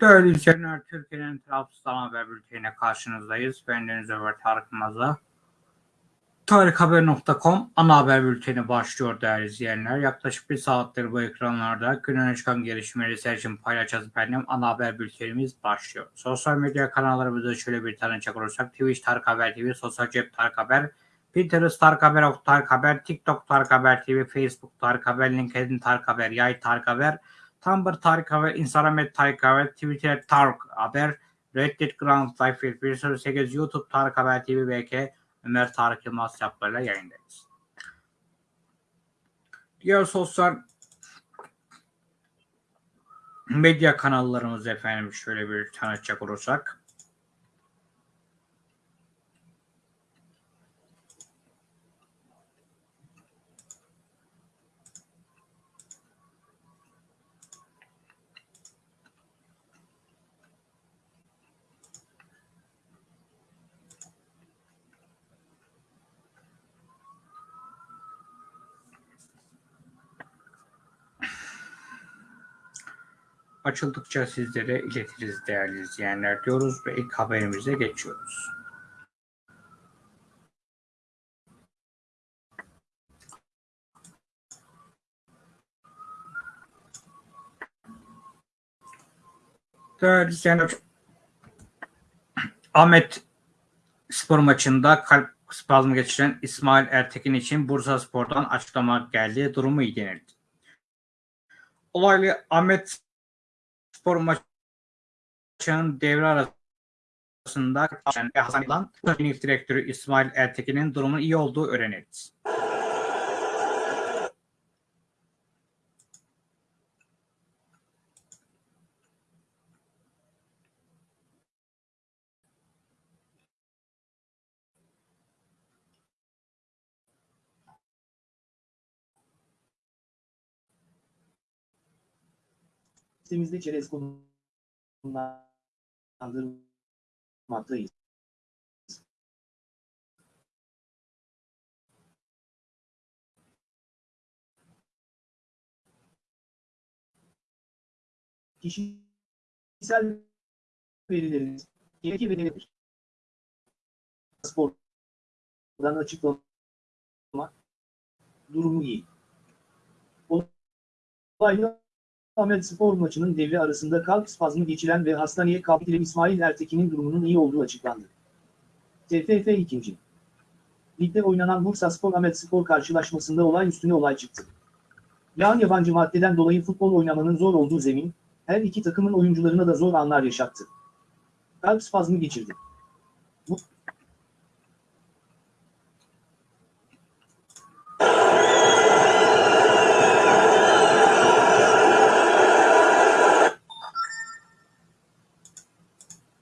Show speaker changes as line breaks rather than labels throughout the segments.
Değerli izleyenler, Türkiye'nin Trabzon Haber Bülteni'ne karşınızdayız. Ben Deniz Ömer Tarık Maza. Tarikhaber.com ana haber bülteni başlıyor değerli izleyenler. Yaklaşık bir saattir bu ekranlarda günün çıkan gelişmeleri seçim paylaşacağız efendim. Ana haber bültenimiz başlıyor. Sosyal medya kanallarımızda şöyle bir tanıcak olursak Twitch Tarık Haber TV, Sosyal Cep Tarık Haber, Pinterest Tarık Haber, Ok Tarık Haber, TikTok Tarık Haber TV, Facebook Tarık Haber, LinkedIn Tarık Haber, Yay Tarık Haber, Tumblr Tarık Haber, Instagram et Tarık Haber, Twitter Tarık Haber, Reddit Ground Life 108, YouTube Tarık Haber TV, BK, Ömer Tarık Yılmaz çaplarıyla yayındayız. Diğer sosyal medya kanallarımız efendim şöyle bir tanıtacak olursak. Açıldıkça sizlere iletiriz değerli izleyenler diyoruz ve ilk haberimize geçiyoruz. Değerli izleyenler, Ahmet spor maçında kalp spazmı geçiren İsmail Ertekin için Bursa Spor'dan açıklama geldi. Durumu iyi denildi. Olaylı Ahmet spor maçının devre arasında Hasan teknik direktörü İsmail Ertekin'in durumunun iyi olduğu öğrenildi.
Sitemizde çerez kullandırmaktayız. Kişisel verileriniz gerekli verilebilir. Spordan açıklama durumu iyi. Olaylı Ahmet Spor maçının devre arasında kalp spazmı geçiren ve hastaneye kaldırılan İsmail Ertekin'in durumunun iyi olduğu açıklandı. TFF 2. Ligde oynanan Bursa Spor Ahmet Spor karşılaşmasında olay üstüne olay çıktı. Yağan yabancı maddeden dolayı futbol oynamanın zor olduğu zemin, her iki takımın oyuncularına da zor anlar yaşattı. Kalp spazmı geçirdi. Bu,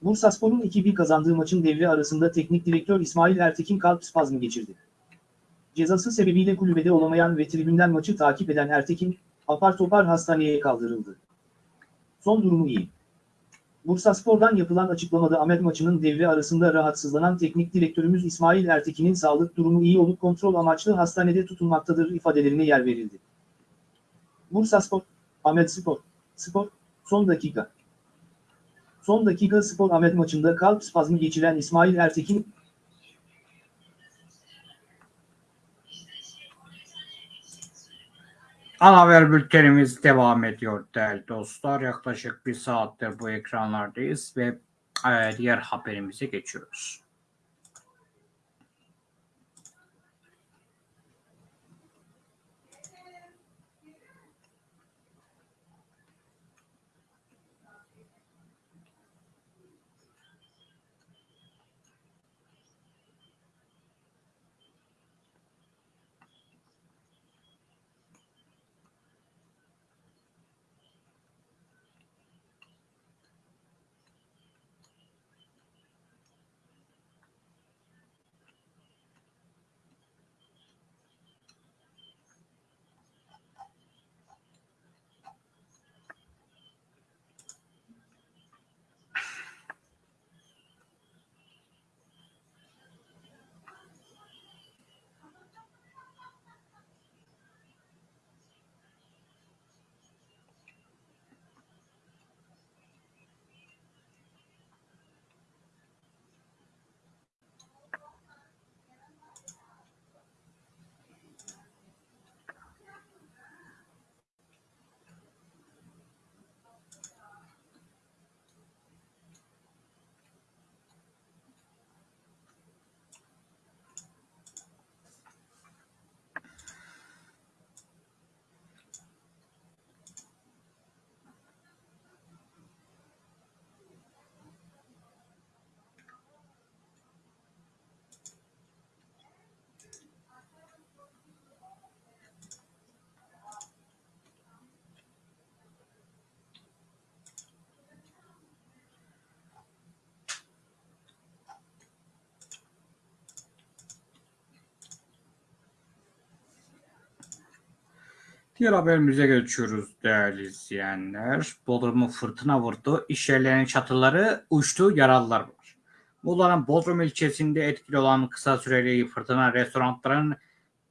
Bursaspor'un 2-1 kazandığı maçın devre arasında teknik direktör İsmail Ertekin kalp spazmı geçirdi. Cezası sebebiyle kulübede olamayan ve tribünden maçı takip eden Ertekin, apar topar hastaneye kaldırıldı. Son durumu iyi. Bursaspor'dan yapılan açıklamada Ahmet maçının devre arasında rahatsızlanan teknik direktörümüz İsmail Ertekin'in sağlık durumu iyi olup kontrol amaçlı hastanede tutulmaktadır ifadelerine yer verildi. Bursaspor, Ahmet Spor, Spor, son dakika. Son dakika Spor Ahmet maçında kalp spazmı geçiren İsmail Ertekin,
Ana haber bültenimiz devam ediyor değerli dostlar. Yaklaşık bir saattir bu ekranlardayız ve e, diğer haberimize geçiyoruz. Diğer haberimize geçiyoruz değerli izleyenler. Bodrum'u fırtına vurdu. İş yerlerinin çatıları uçtu, yaralılar var. Muğla'nın Bodrum ilçesinde etkili olan kısa süreli fırtına restoranların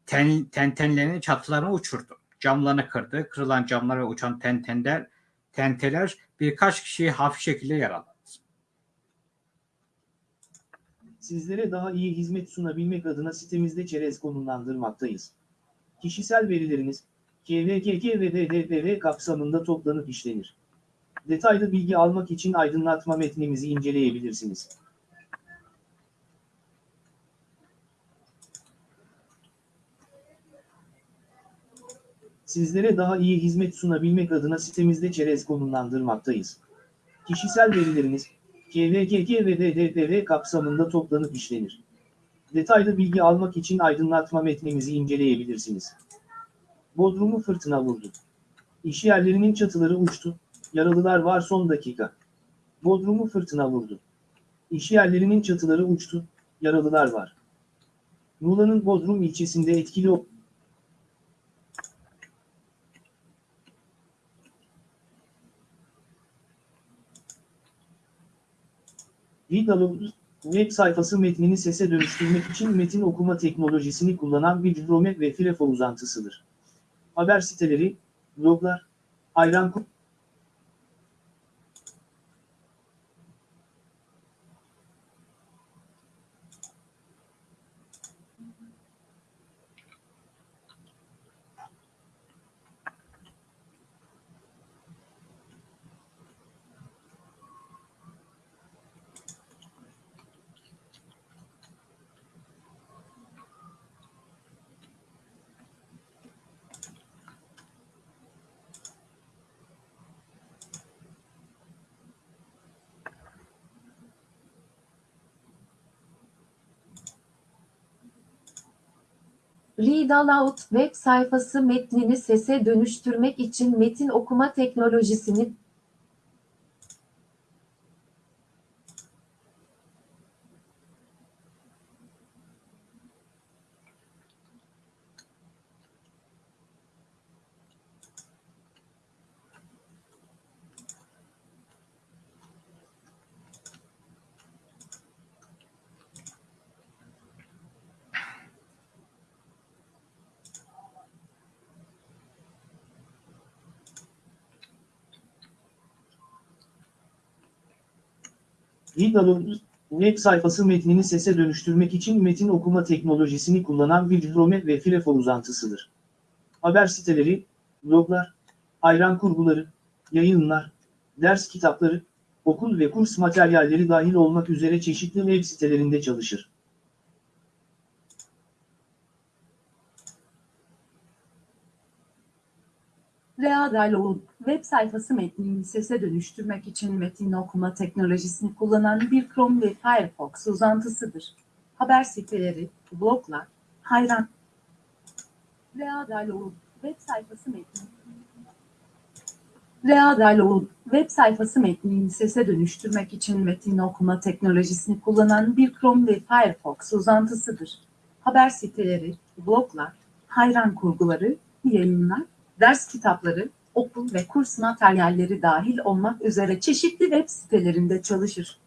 ten, tentenlerinin çatılarını uçurdu. Camlarını kırdı. Kırılan camlar ve uçan tentenler, tenteler birkaç kişiyi hafif şekilde yaraladı.
Sizlere daha iyi hizmet sunabilmek adına sitemizde çerez konumlandırmaktayız. Kişisel verileriniz, KVKK ve DDPV kapsamında toplanıp işlenir. Detaylı bilgi almak için aydınlatma metnimizi inceleyebilirsiniz. Sizlere daha iyi hizmet sunabilmek adına sitemizde çerez konumlandırmaktayız. Kişisel verileriniz, KVKK ve DDPV kapsamında toplanıp işlenir. Detaylı bilgi almak için aydınlatma metnimizi inceleyebilirsiniz. Bodrum'u fırtına vurdu. İş yerlerinin çatıları uçtu, yaralılar var son dakika. Bodrum'u fırtına vurdu. İş yerlerinin çatıları uçtu, yaralılar var. Muğla'nın Bodrum ilçesinde etkili Vidal'ın web sayfası metnini sese dönüştürmek için metin okuma teknolojisini kullanan bir Chrome ve Firefox uzantısıdır. Haber siteleri, bloglar, ayran
Read Aloud web sayfası metnini sese dönüştürmek için metin okuma teknolojisini
Vidal'ın web sayfası metnini sese dönüştürmek için metin okuma teknolojisini kullanan bir ve Firefox uzantısıdır. Haber siteleri, bloglar, ayran kurguları, yayınlar, ders kitapları, okul ve kurs materyalleri dahil olmak üzere çeşitli web sitelerinde çalışır.
Readaloğlu web sayfası metnini sese dönüştürmek için metin okuma teknolojisini kullanan bir Chrome ve Firefox uzantısıdır. Haber siteleri, bloglar, hayran. Readaloğlu web sayfası metni. Readaloğlu web sayfası metnini sese dönüştürmek için metin okuma teknolojisini kullanan bir Chrome ve Firefox uzantısıdır. Haber siteleri, bloglar, hayran kurguları, yayınlar, ders kitapları, okul ve kurs materyalleri dahil olmak üzere çeşitli web sitelerinde çalışır.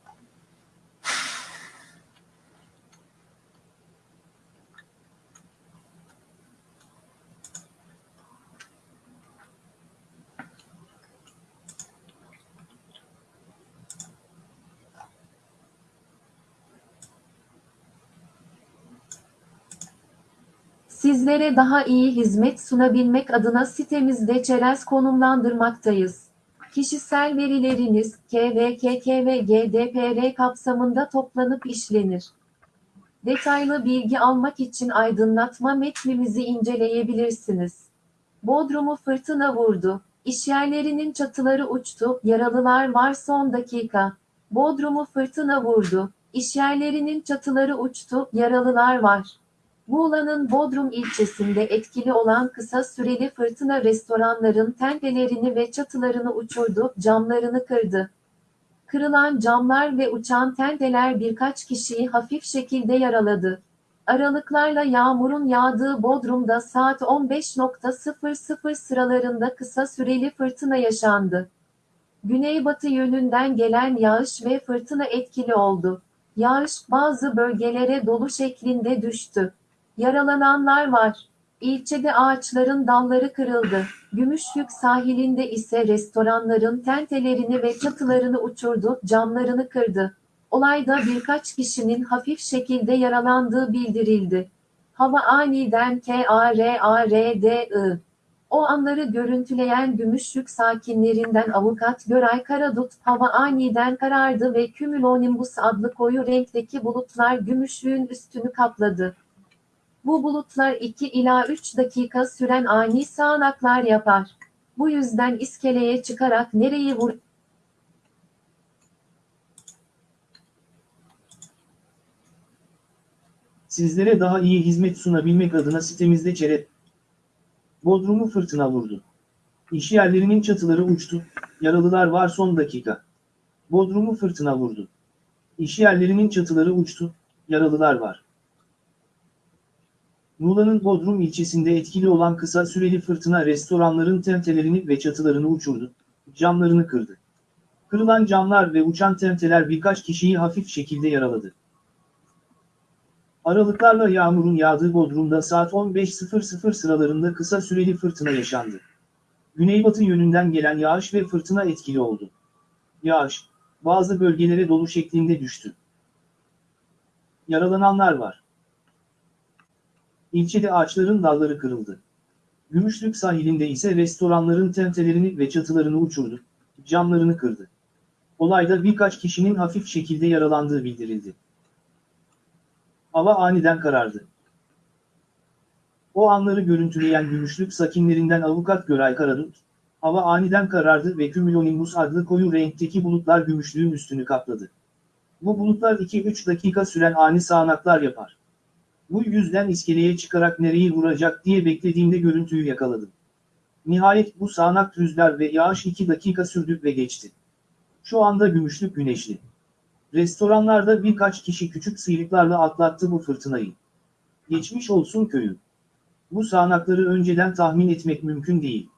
Sizlere daha iyi hizmet sunabilmek adına sitemizde çerez konumlandırmaktayız. Kişisel verileriniz KVKK ve GDPR kapsamında toplanıp işlenir. Detaylı bilgi almak için aydınlatma metnimizi inceleyebilirsiniz. Bodrum'u fırtına vurdu. İşyerlerinin çatıları uçtu. Yaralılar var son dakika. Bodrum'u fırtına vurdu. İşyerlerinin çatıları uçtu. Yaralılar var. Muğla'nın Bodrum ilçesinde etkili olan kısa süreli fırtına restoranların tentelerini ve çatılarını uçurdu, camlarını kırdı. Kırılan camlar ve uçan tenteler birkaç kişiyi hafif şekilde yaraladı. Aralıklarla yağmurun yağdığı Bodrum'da saat 15.00 sıralarında kısa süreli fırtına yaşandı. Güneybatı yönünden gelen yağış ve fırtına etkili oldu. Yağış bazı bölgelere dolu şeklinde düştü. Yaralananlar var. İlçede ağaçların dalları kırıldı. Gümüşlük sahilinde ise restoranların tentelerini ve çatılarını uçurdu, camlarını kırdı. Olayda birkaç kişinin hafif şekilde yaralandığı bildirildi. Hava aniden K-A-R-A-R-D-I. O anları görüntüleyen Gümüşlük sakinlerinden avukat Göray Karadut, hava aniden karardı ve cumulonimbus adlı koyu renkteki bulutlar Gümüşlüğün üstünü kapladı. Bu bulutlar 2 ila 3 dakika süren ani sağanaklar yapar. Bu yüzden iskeleye çıkarak nereyi vur
Sizlere daha iyi hizmet sunabilmek adına sitemizde çerep Bodrum'u fırtına vurdu. İş yerlerinin çatıları uçtu, yaralılar var son dakika. Bodrum'u fırtına vurdu. İş yerlerinin çatıları uçtu, yaralılar var. Muğla'nın Bodrum ilçesinde etkili olan kısa süreli fırtına restoranların tentelerini ve çatılarını uçurdu, camlarını kırdı. Kırılan camlar ve uçan tenteler birkaç kişiyi hafif şekilde yaraladı. Aralıklarla yağmurun yağdığı Bodrum'da saat 15.00 sıralarında kısa süreli fırtına yaşandı. Güneybatı yönünden gelen yağış ve fırtına etkili oldu. Yağış, bazı bölgelere dolu şeklinde düştü. Yaralananlar var. İlçede ağaçların dalları kırıldı. Gümüşlük sahilinde ise restoranların tentelerini ve çatılarını uçurdu, camlarını kırdı. Olayda birkaç kişinin hafif şekilde yaralandığı bildirildi. Hava aniden karardı. O anları görüntüleyen Gümüşlük sakinlerinden avukat Göray Karadut, hava aniden karardı ve cumulonimbus adlı koyu renkteki bulutlar Gümüşlüğün üstünü kapladı. Bu bulutlar 2-3 dakika süren ani sağanaklar yapar. Bu yüzden iskeleye çıkarak nereyi vuracak diye beklediğimde görüntüyü yakaladım. Nihayet bu sağanak rüzgar ve yağış 2 dakika sürdü ve geçti. Şu anda Gümüşlük güneşli. Restoranlarda birkaç kişi küçük sıyrıklarla atlattı bu fırtınayı. Geçmiş olsun köyüm. Bu sağanakları önceden tahmin etmek mümkün değil.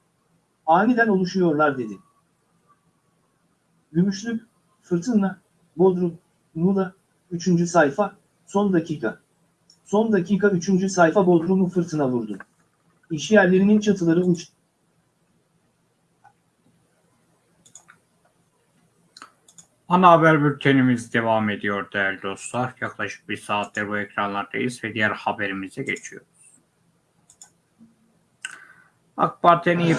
Aniden oluşuyorlar dedi. Gümüşlük, fırtına, Bodrum, Muğla, 3. sayfa, son dakika. Son dakika 3. sayfa Bodrum'u fırtına vurdu. İş yerlerinin çatıları uçtu.
Ana haber bültenimiz devam ediyor değerli dostlar. Yaklaşık bir saattir bu ekranlardayız ve diğer haberimize geçiyoruz. AK Parti'nin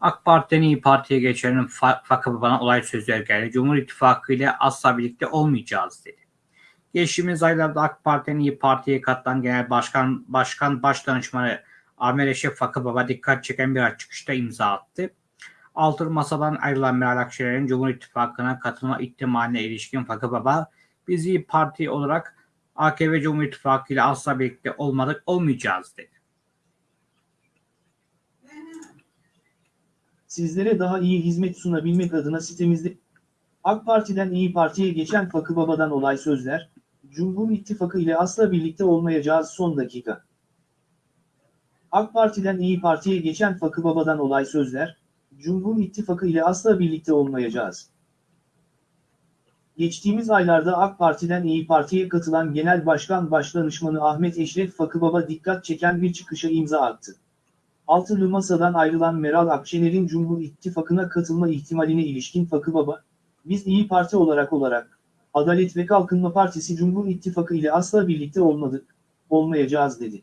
AK Parti'nin İyi Parti'ye geçenin fa fakı bana olay sözler geldi. Cumhur İttifakı ile asla birlikte olmayacağız dedi. Geçtiğimiz aylarda AK Parti'nin İyi Parti'ye katılan Genel Başkan Başkan Başdanışmanı Ahmet Eşref Fakı Baba dikkat çeken bir çıkışta imza attı. Altılı Masa'dan ayrılan Meral Akşener'in Cumhur İttifakı'na katılma ihtimaline ilişkin Fakı Baba, biz İyi Parti olarak AKP Cumhur İttifakı ile asla birlikte olmadık, olmayacağız dedi.
Sizlere daha iyi hizmet sunabilmek adına sitemizde AK Parti'den İyi Parti'ye geçen Fakı Baba'dan olay sözler, Cumhur İttifakı ile asla birlikte olmayacağız son dakika. AK Parti'den İyi Parti'ye geçen Fakı Baba'dan olay sözler, Cumhur İttifakı ile asla birlikte olmayacağız. Geçtiğimiz aylarda AK Parti'den İyi Parti'ye katılan Genel Başkan Başdanışmanı Ahmet Eşref Fakı Baba dikkat çeken bir çıkışa imza attı. Altılı Masa'dan ayrılan Meral Akşener'in Cumhur İttifakı'na katılma ihtimaline ilişkin Fakı Baba, biz İyi Parti olarak olarak, Adalet ve Kalkınma Partisi Cumhur İttifakı ile asla birlikte olmadık, olmayacağız dedi.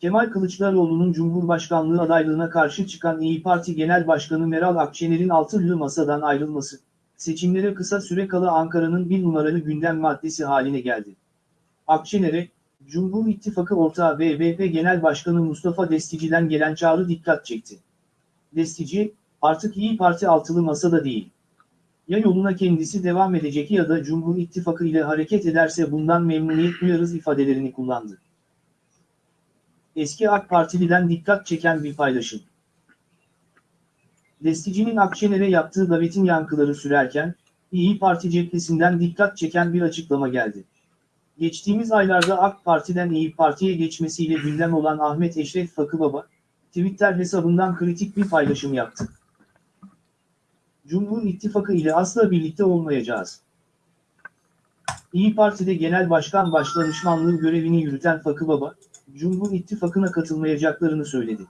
Kemal Kılıçdaroğlu'nun Cumhurbaşkanlığı adaylığına karşı çıkan İyi Parti Genel Başkanı Meral Akşener'in Altılı Masa'dan ayrılması, seçimlere kısa süre kala Ankara'nın bir numaralı gündem maddesi haline geldi. Akşener'e, Cumhur İttifakı ortağı BBP Genel Başkanı Mustafa Destici'den gelen çağrı dikkat çekti. Destici, artık İyi Parti altılı masada değil. Ya yoluna kendisi devam edecek ya da Cumhur İttifakı ile hareket ederse bundan memnuniyet duyarız ifadelerini kullandı. Eski AK Partili'den dikkat çeken bir paylaşım. Destici'nin Akşener'e yaptığı davetin yankıları sürerken, İyi Parti cephesinden dikkat çeken bir açıklama geldi. Geçtiğimiz aylarda AK Parti'den İyi Parti'ye geçmesiyle gündem olan Ahmet Eşref Fakıbaba, Twitter hesabından kritik bir paylaşım yaptı. Cumhur İttifakı ile asla birlikte olmayacağız. İyi Parti'de Genel Başkan Başdanışmanlığı görevini yürüten Fakıbaba, Cumhur İttifakı'na katılmayacaklarını söyledi.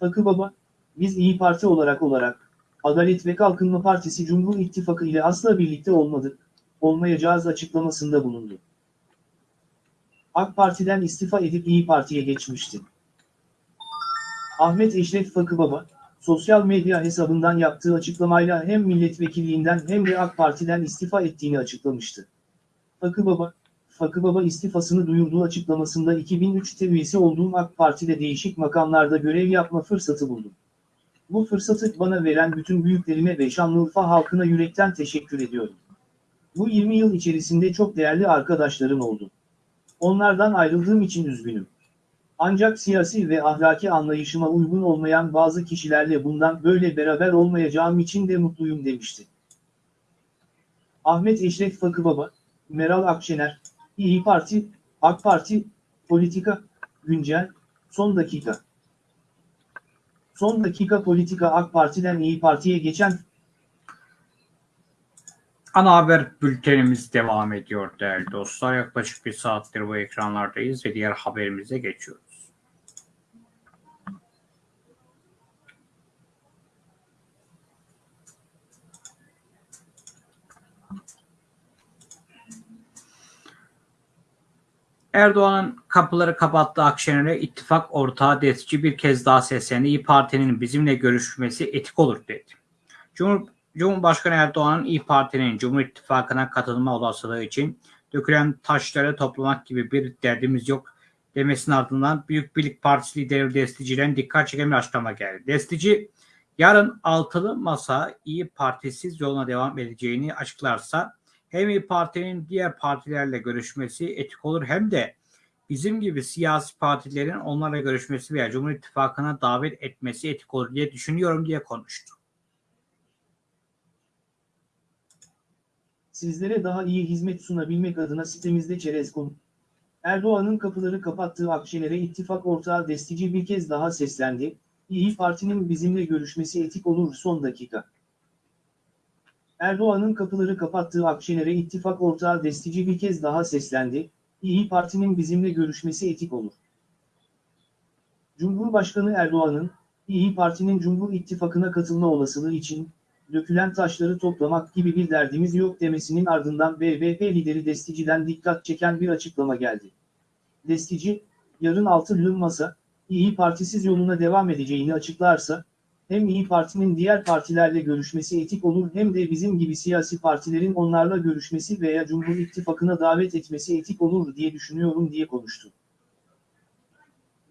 Fakıbaba, biz İyi Parti olarak olarak, Adalet ve Kalkınma Partisi Cumhur İttifakı ile asla birlikte olmadık, olmayacağız açıklamasında bulundu. AK Parti'den istifa edip İyi Parti'ye geçmişti. Ahmet Eşref Fakıbaba, sosyal medya hesabından yaptığı açıklamayla hem milletvekilliğinden hem de AK Parti'den istifa ettiğini açıklamıştı. Fakıbaba, Fakıbaba istifasını duyurduğu açıklamasında 2003'te üyesi olduğum AK Parti'de değişik makamlarda görev yapma fırsatı buldum. Bu fırsatı bana veren bütün büyüklerime ve Şanlıurfa halkına yürekten teşekkür ediyorum. Bu 20 yıl içerisinde çok değerli arkadaşlarım oldu. Onlardan ayrıldığım için üzgünüm. Ancak siyasi ve ahlaki anlayışıma uygun olmayan bazı kişilerle bundan böyle beraber olmayacağım için de mutluyum demişti. Ahmet Eşref Fakıbaba, Meral Akşener, İyi Parti, AK Parti, Politika, Güncel, Son Dakika. Son Dakika Politika AK Parti'den İyi Parti'ye geçen
Ana haber bültenimiz devam ediyor değerli dostlar. Yaklaşık bir saattir bu ekranlardayız ve diğer haberimize geçiyoruz. Erdoğan'ın kapıları kapattığı Akşener'e ittifak ortağı destici bir kez daha seslendi. İyi Parti'nin bizimle görüşmesi etik olur dedi. Cumhur, Cumhurbaşkanı Erdoğan'ın İyi Parti'nin Cumhur İttifakı'na katılma olasılığı için dökülen taşları toplamak gibi bir derdimiz yok demesinin ardından Büyük Birlik Partisi lideri Destici'den dikkat çeken bir açıklama geldi. Destici yarın altılı masa İyi Partisiz yoluna devam edeceğini açıklarsa hem İyi Parti'nin diğer partilerle görüşmesi etik olur hem de bizim gibi siyasi partilerin onlarla görüşmesi veya Cumhur İttifakı'na davet etmesi etik olur diye düşünüyorum diye konuştu.
Sizlere daha iyi hizmet sunabilmek adına sitemizde çerez.com. Erdoğan'ın kapıları kapattığı Akşener'e ittifak ortağı destici bir kez daha seslendi. İyi Parti'nin bizimle görüşmesi etik olur son dakika. Erdoğan'ın kapıları kapattığı Akşener'e ittifak ortağı destici bir kez daha seslendi. İyi Parti'nin bizimle görüşmesi etik olur. Cumhurbaşkanı Erdoğan'ın, İyi Parti'nin Cumhur İttifakı'na katılma olasılığı için, dökülen taşları toplamak gibi bir derdimiz yok demesinin ardından BBP lideri Destici'den dikkat çeken bir açıklama geldi. Destici, yarın altılı masa, İyi Partisiz yoluna devam edeceğini açıklarsa, hem İyi Parti'nin diğer partilerle görüşmesi etik olur hem de bizim gibi siyasi partilerin onlarla görüşmesi veya Cumhur İttifakı'na davet etmesi etik olur diye düşünüyorum diye konuştu.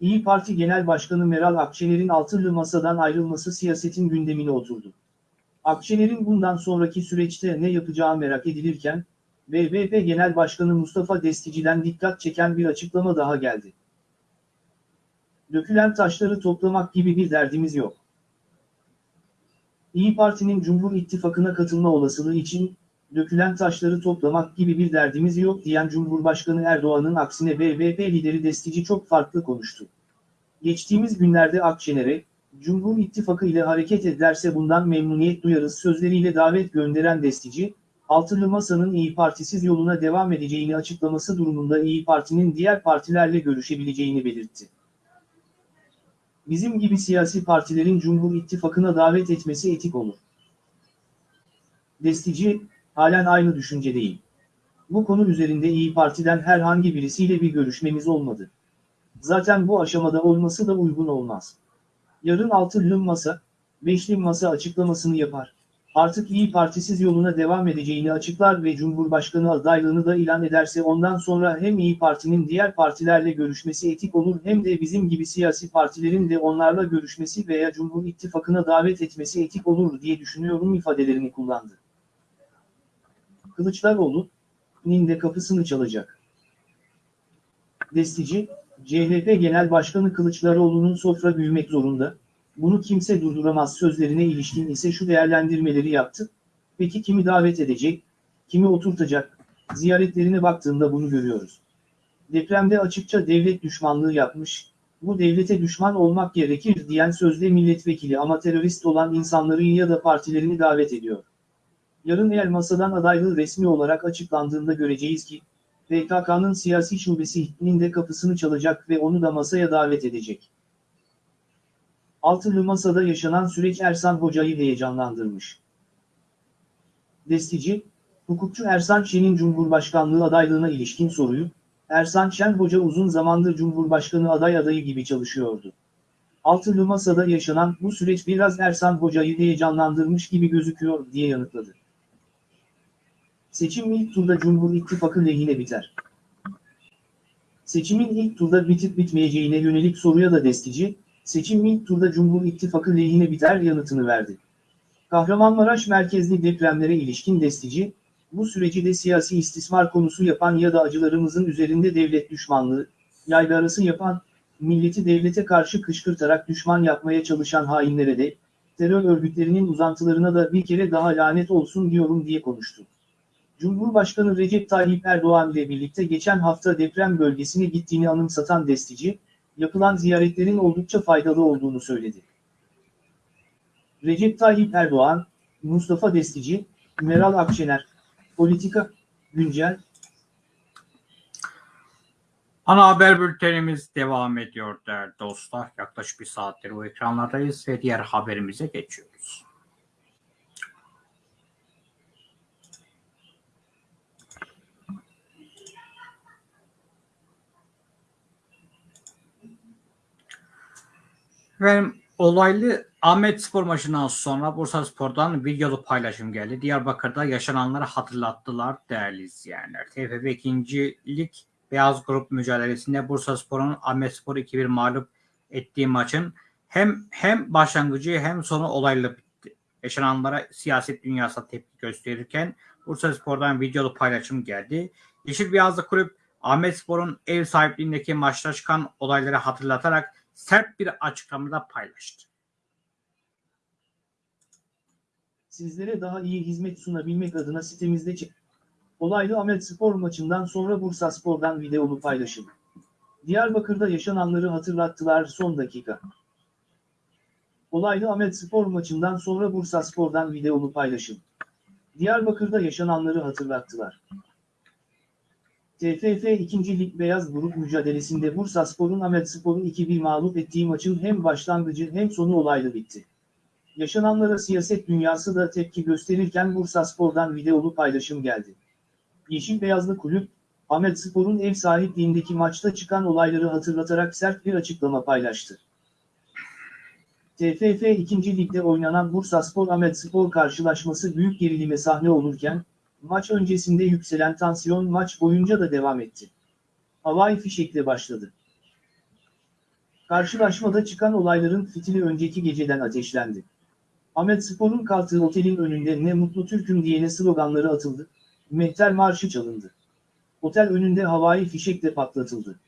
İyi Parti Genel Başkanı Meral Akşener'in altılı masadan ayrılması siyasetin gündemine oturdu. Akşener'in bundan sonraki süreçte ne yapacağı merak edilirken, BBP Genel Başkanı Mustafa Destici'den dikkat çeken bir açıklama daha geldi. Dökülen taşları toplamak gibi bir derdimiz yok. İyi Parti'nin Cumhur İttifakı'na katılma olasılığı için, dökülen taşları toplamak gibi bir derdimiz yok diyen Cumhurbaşkanı Erdoğan'ın aksine BBP lideri Destici çok farklı konuştu. Geçtiğimiz günlerde Akşener'e, Cumhur İttifakı ile hareket ederse bundan memnuniyet duyarız sözleriyle davet gönderen Destici, Altılı Masa'nın İyi Partisiz yoluna devam edeceğini açıklaması durumunda İyi Parti'nin diğer partilerle görüşebileceğini belirtti. Bizim gibi siyasi partilerin Cumhur İttifakı'na davet etmesi etik olur. Destici, halen aynı düşüncedeyim. Bu konu üzerinde İyi Parti'den herhangi birisiyle bir görüşmemiz olmadı. Zaten bu aşamada olması da uygun olmaz. Yarın altılı masa, beşli masa açıklamasını yapar. Artık İyi Partisiz yoluna devam edeceğini açıklar ve Cumhurbaşkanı adaylığını da ilan ederse ondan sonra hem İyi Parti'nin diğer partilerle görüşmesi etik olur hem de bizim gibi siyasi partilerin de onlarla görüşmesi veya Cumhur İttifakı'na davet etmesi etik olur diye düşünüyorum ifadelerini kullandı. Kılıçdaroğlu, nin de kapısını çalacak. Destici, CHP Genel Başkanı Kılıçdaroğlu'nun sofra büyümek zorunda, bunu kimse durduramaz sözlerine ilişkin ise şu değerlendirmeleri yaptı. Peki kimi davet edecek, kimi oturtacak, ziyaretlerine baktığında bunu görüyoruz. Depremde açıkça devlet düşmanlığı yapmış, bu devlete düşman olmak gerekir diyen sözde milletvekili ama terörist olan insanları ya da partilerini davet ediyor. Yarın eğer masadan adaylığı resmi olarak açıklandığında göreceğiz ki, PKK'nın siyasi şubesinin de kapısını çalacak ve onu da masaya davet edecek. Altılı Masa'da yaşanan süreç Ersan Hoca'yı heyecanlandırmış. Destici, hukukçu Ersan Şen'in Cumhurbaşkanlığı adaylığına ilişkin soruyu, Ersan Şen Hoca uzun zamandır Cumhurbaşkanı aday adayı gibi çalışıyordu. Altılı Masa'da yaşanan bu süreç biraz Ersan Hoca'yı heyecanlandırmış gibi gözüküyor diye yanıtladı. Seçim ilk turda Cumhur İttifakı lehine biter. Seçimin ilk turda bitip bitmeyeceğine yönelik soruya da destici, seçim ilk turda Cumhur İttifakı lehine biter yanıtını verdi. Kahramanmaraş merkezli depremlere ilişkin destici, bu süreci de siyasi istismar konusu yapan ya da acılarımızın üzerinde devlet düşmanlığı, yaygarası yapan, milleti devlete karşı kışkırtarak düşman yapmaya çalışan hainlere de, terör örgütlerinin uzantılarına da bir kere daha lanet olsun diyorum diye konuştu. Cumhurbaşkanı Recep Tayyip Erdoğan ile birlikte geçen hafta deprem bölgesine gittiğini anımsatan destici, yapılan ziyaretlerin oldukça faydalı olduğunu söyledi. Recep Tayyip Erdoğan, Mustafa Destici, Meral Akşener, Politika, Güncel,
Ana haber bültenimiz devam ediyor değerli dostlar. Yaklaşık bir saattir bu ekranlardayız ve diğer haberimize geçiyoruz. Ve olaylı Ahmet Spor maçından sonra Bursa Spor'dan videolu paylaşım geldi. Diyarbakır'da yaşananları hatırlattılar değerli izleyenler. TFF 2. Lig Beyaz Grup mücadelesinde Bursa Spor'un Ahmet Spor 2-1 mağlup ettiği maçın hem hem başlangıcı hem sonu olaylı bitti. Yaşananlara siyaset dünyasına tepki gösterirken Bursa Spor'dan videolu paylaşım geldi. Yeşil Beyazlı Kulüp Ahmet Spor'un ev sahipliğindeki maçta çıkan olayları hatırlatarak sert bir açıklamada paylaştı.
sizlere daha iyi hizmet sunabilmek adına sitemizde. Olaylı Ahmet Spor maçından sonra Bursa Spor'dan videolu paylaşım. Diyarbakır'da yaşananları hatırlattılar son dakika. Olaylı Ahmet Spor maçından sonra Bursa Spor'dan videolu paylaşım. Diyarbakır'da yaşananları hatırlattılar. TFF 2. Lig Beyaz Grup mücadelesinde Bursa Spor'un Ahmet Spor'u 2-1 mağlup ettiği maçın hem başlangıcı hem sonu olaylı bitti. Yaşananlara siyaset dünyası da tepki gösterirken Bursa Spor'dan videolu paylaşım geldi. Yeşil Beyazlı Kulüp, Ahmet Spor'un ev sahipliğindeki maçta çıkan olayları hatırlatarak sert bir açıklama paylaştı. TFF 2. Lig'de oynanan Bursa Spor Ahmet Spor karşılaşması büyük gerilime sahne olurken, maç öncesinde yükselen tansiyon maç boyunca da devam etti. Havai fişekle başladı. Karşılaşmada çıkan olayların fitili önceki geceden ateşlendi. Ahmet Spor'un kalktığı otelin önünde ne mutlu Türk'üm diyene sloganları atıldı, mehter marşı çalındı. Otel önünde havai fişekle patlatıldı.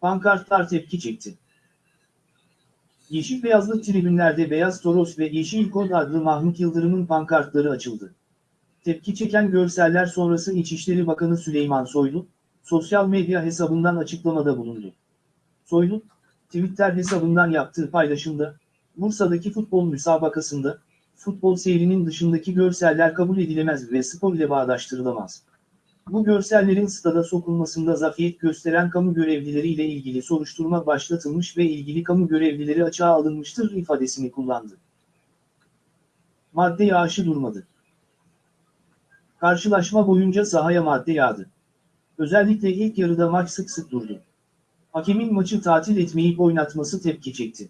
Pankartlar tepki çekti. Yeşil beyazlı tribünlerde Beyaz Toros ve Yeşil Kod adlı Mahmut Yıldırım'ın pankartları açıldı. Tepki çeken görseller sonrası İçişleri Bakanı Süleyman Soylu, sosyal medya hesabından açıklamada bulundu. Soylu, Twitter hesabından yaptığı paylaşımda, Bursa'daki futbol müsabakasında, futbol seyrinin dışındaki görseller kabul edilemez ve spor ile bağdaştırılamaz. Bu görsellerin stada sokulmasında zafiyet gösteren kamu görevlileri ile ilgili soruşturma başlatılmış ve ilgili kamu görevlileri açığa alınmıştır ifadesini kullandı. Madde yağışı durmadı. Karşılaşma boyunca sahaya madde yağdı. Özellikle ilk yarıda maç sık sık durdu. Hakemin maçı tatil etmeyip oynatması tepki çekti.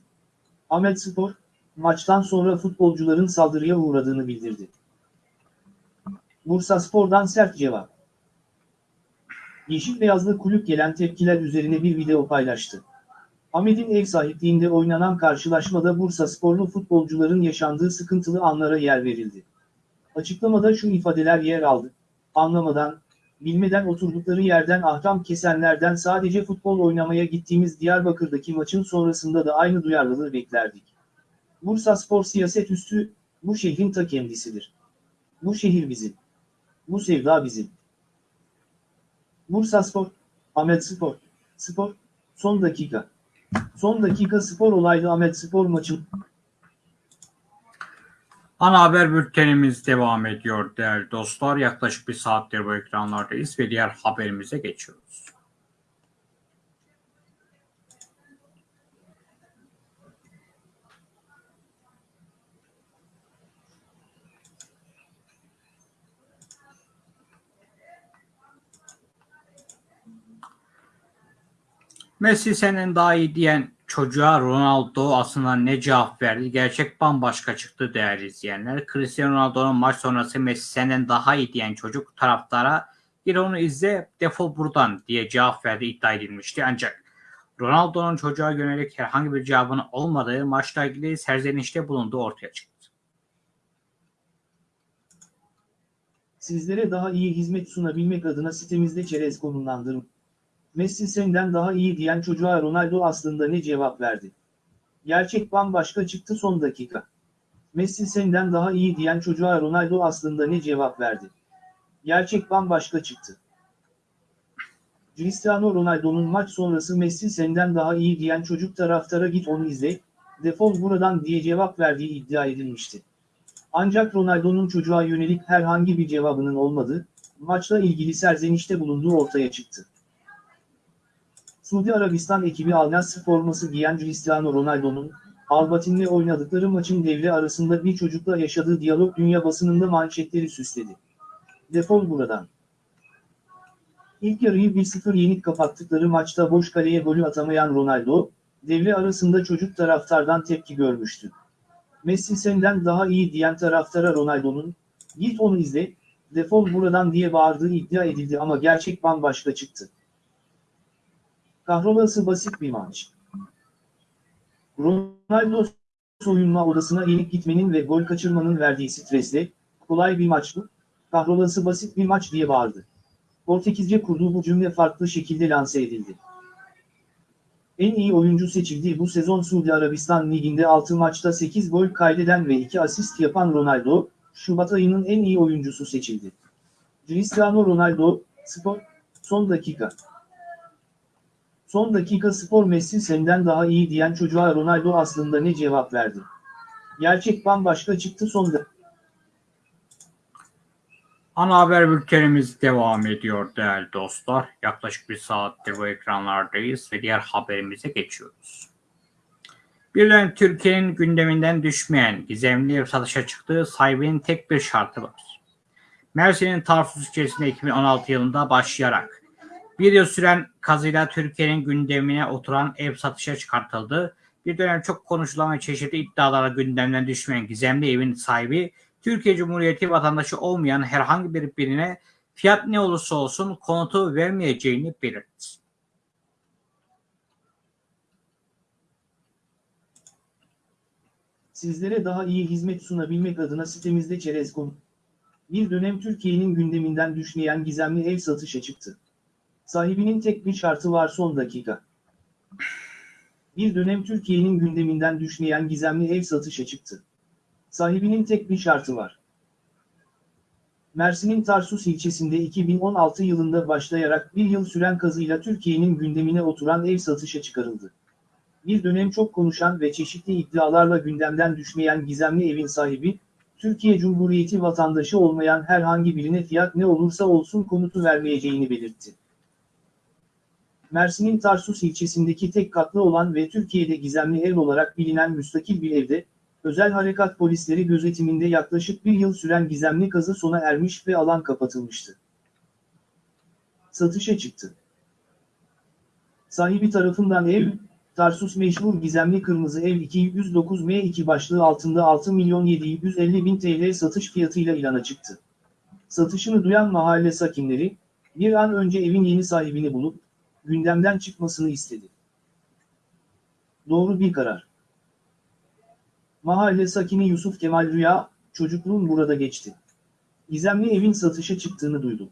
Ahmet Spor, maçtan sonra futbolcuların saldırıya uğradığını bildirdi. Bursa Spor'dan sert cevap. Yeşil Beyazlı kulüp gelen tepkiler üzerine bir video paylaştı. Ahmet'in ev sahipliğinde oynanan karşılaşmada Bursa Sporlu futbolcuların yaşandığı sıkıntılı anlara yer verildi. Açıklamada şu ifadeler yer aldı. Anlamadan, bilmeden oturdukları yerden ahkam kesenlerden sadece futbol oynamaya gittiğimiz Diyarbakır'daki maçın sonrasında da aynı duyarlılığı beklerdik. Bursa Spor siyaset üstü, Bu şehrin ta kendisidir. Bu şehir bizim. Bu sevda bizim. Bursaspor, Ahmet Spor, Spor, son dakika. Son dakika spor olaylı Ahmet Spor maçı
Ana haber bültenimiz devam ediyor değerli dostlar. Yaklaşık bir saattir bu ekranlardayız ve diğer haberimize geçiyoruz. Messi senin daha iyi diyen çocuğa Ronaldo aslında ne cevap verdi? Gerçek bambaşka çıktı değerli izleyenler. Cristiano Ronaldo'nun maç sonrası Messi senden daha iyi diyen çocuk taraftara gir onu izle defol buradan diye cevap verdi iddia edilmişti. Ancak Ronaldo'nun çocuğa yönelik herhangi bir cevabının olmadığı maçla ilgili serzenişte bulunduğu ortaya çıktı.
Sizlere daha iyi hizmet sunabilmek adına sitemizde çerez konumlandırın. Messi senden daha iyi diyen çocuğa Ronaldo aslında ne cevap verdi? Gerçek bambaşka çıktı son dakika. Messi senden daha iyi diyen çocuğa Ronaldo aslında ne cevap verdi? Gerçek bambaşka çıktı. Cristiano Ronaldo'nun maç sonrası Messi senden daha iyi diyen çocuk taraftara git onu izle, defol buradan diye cevap verdiği iddia edilmişti. Ancak Ronaldo'nun çocuğa yönelik herhangi bir cevabının olmadığı, maçla ilgili serzenişte bulunduğu ortaya çıktı. Suudi Arabistan ekibi Al forması giyen Cristiano Ronaldo'nun, Albatin'le oynadıkları maçın devre arasında bir çocukla yaşadığı diyalog dünya basınında manşetleri süsledi. Defol buradan. İlk yarıyı 1-0 yenik kapattıkları maçta boş kaleye golü atamayan Ronaldo, devre arasında çocuk taraftardan tepki görmüştü. Messi senden daha iyi diyen taraftara Ronaldo'nun, git onu izle, defol buradan diye bağırdığı iddia edildi ama gerçek bambaşka çıktı. Kahrolası basit bir maç. Ronaldo soyunma odasına yenik gitmenin ve gol kaçırmanın verdiği stresle, kolay bir maç bu, kahrolası basit bir maç diye bağırdı. Portekizce kurduğu bu cümle farklı şekilde lanse edildi. En iyi oyuncu seçildiği bu sezon Suudi Arabistan Ligi'nde 6 maçta 8 gol kaydeden ve 2 asist yapan Ronaldo, Şubat ayının en iyi oyuncusu seçildi. Cristiano Ronaldo, Spor, son dakika. Son dakika spor Messi senden daha iyi diyen çocuğa Ronaldo aslında ne cevap verdi? Gerçek bambaşka çıktı son.
Ana haber bültenimiz devam ediyor değerli dostlar. Yaklaşık bir saattir bu ekranlardayız ve diğer haberimize geçiyoruz. Birden Türkiye'nin gündeminden düşmeyen gizemli satışa çıktığı sahibinin tek bir şartı var. Mersin'in Tarsus ilçesinde 2016 yılında başlayarak bir yıl süren kazıyla Türkiye'nin gündemine oturan ev satışa çıkartıldı. Bir dönem çok konuşulan ve çeşitli iddialara gündemden düşmeyen gizemli evin sahibi Türkiye Cumhuriyeti vatandaşı olmayan herhangi bir birine fiyat ne olursa olsun konutu vermeyeceğini belirtti.
Sizlere daha iyi hizmet sunabilmek adına sitemizde çerez konu. Bir dönem Türkiye'nin gündeminden düşmeyen gizemli ev satışa çıktı. Sahibinin tek bir şartı var son dakika. Bir dönem Türkiye'nin gündeminden düşmeyen gizemli ev satışa çıktı. Sahibinin tek bir şartı var. Mersin'in Tarsus ilçesinde 2016 yılında başlayarak bir yıl süren kazıyla Türkiye'nin gündemine oturan ev satışa çıkarıldı. Bir dönem çok konuşan ve çeşitli iddialarla gündemden düşmeyen gizemli evin sahibi, Türkiye Cumhuriyeti vatandaşı olmayan herhangi birine fiyat ne olursa olsun konutu vermeyeceğini belirtti. Mersin'in Tarsus ilçesindeki tek katlı olan ve Türkiye'de gizemli ev olarak bilinen müstakil bir evde, özel harekat polisleri gözetiminde yaklaşık bir yıl süren gizemli kazı sona ermiş ve alan kapatılmıştı. Satışa çıktı. Sahibi tarafından ev, Tarsus meşhur gizemli kırmızı ev 209M2 başlığı altında 6 milyon 750 bin TL satış fiyatıyla ilana çıktı. Satışını duyan mahalle sakinleri, bir an önce evin yeni sahibini bulup, gündemden çıkmasını istedi. Doğru bir karar. Mahalle sakini Yusuf Kemal Rüya, çocukluğum burada geçti. Gizemli evin satışa çıktığını duydum.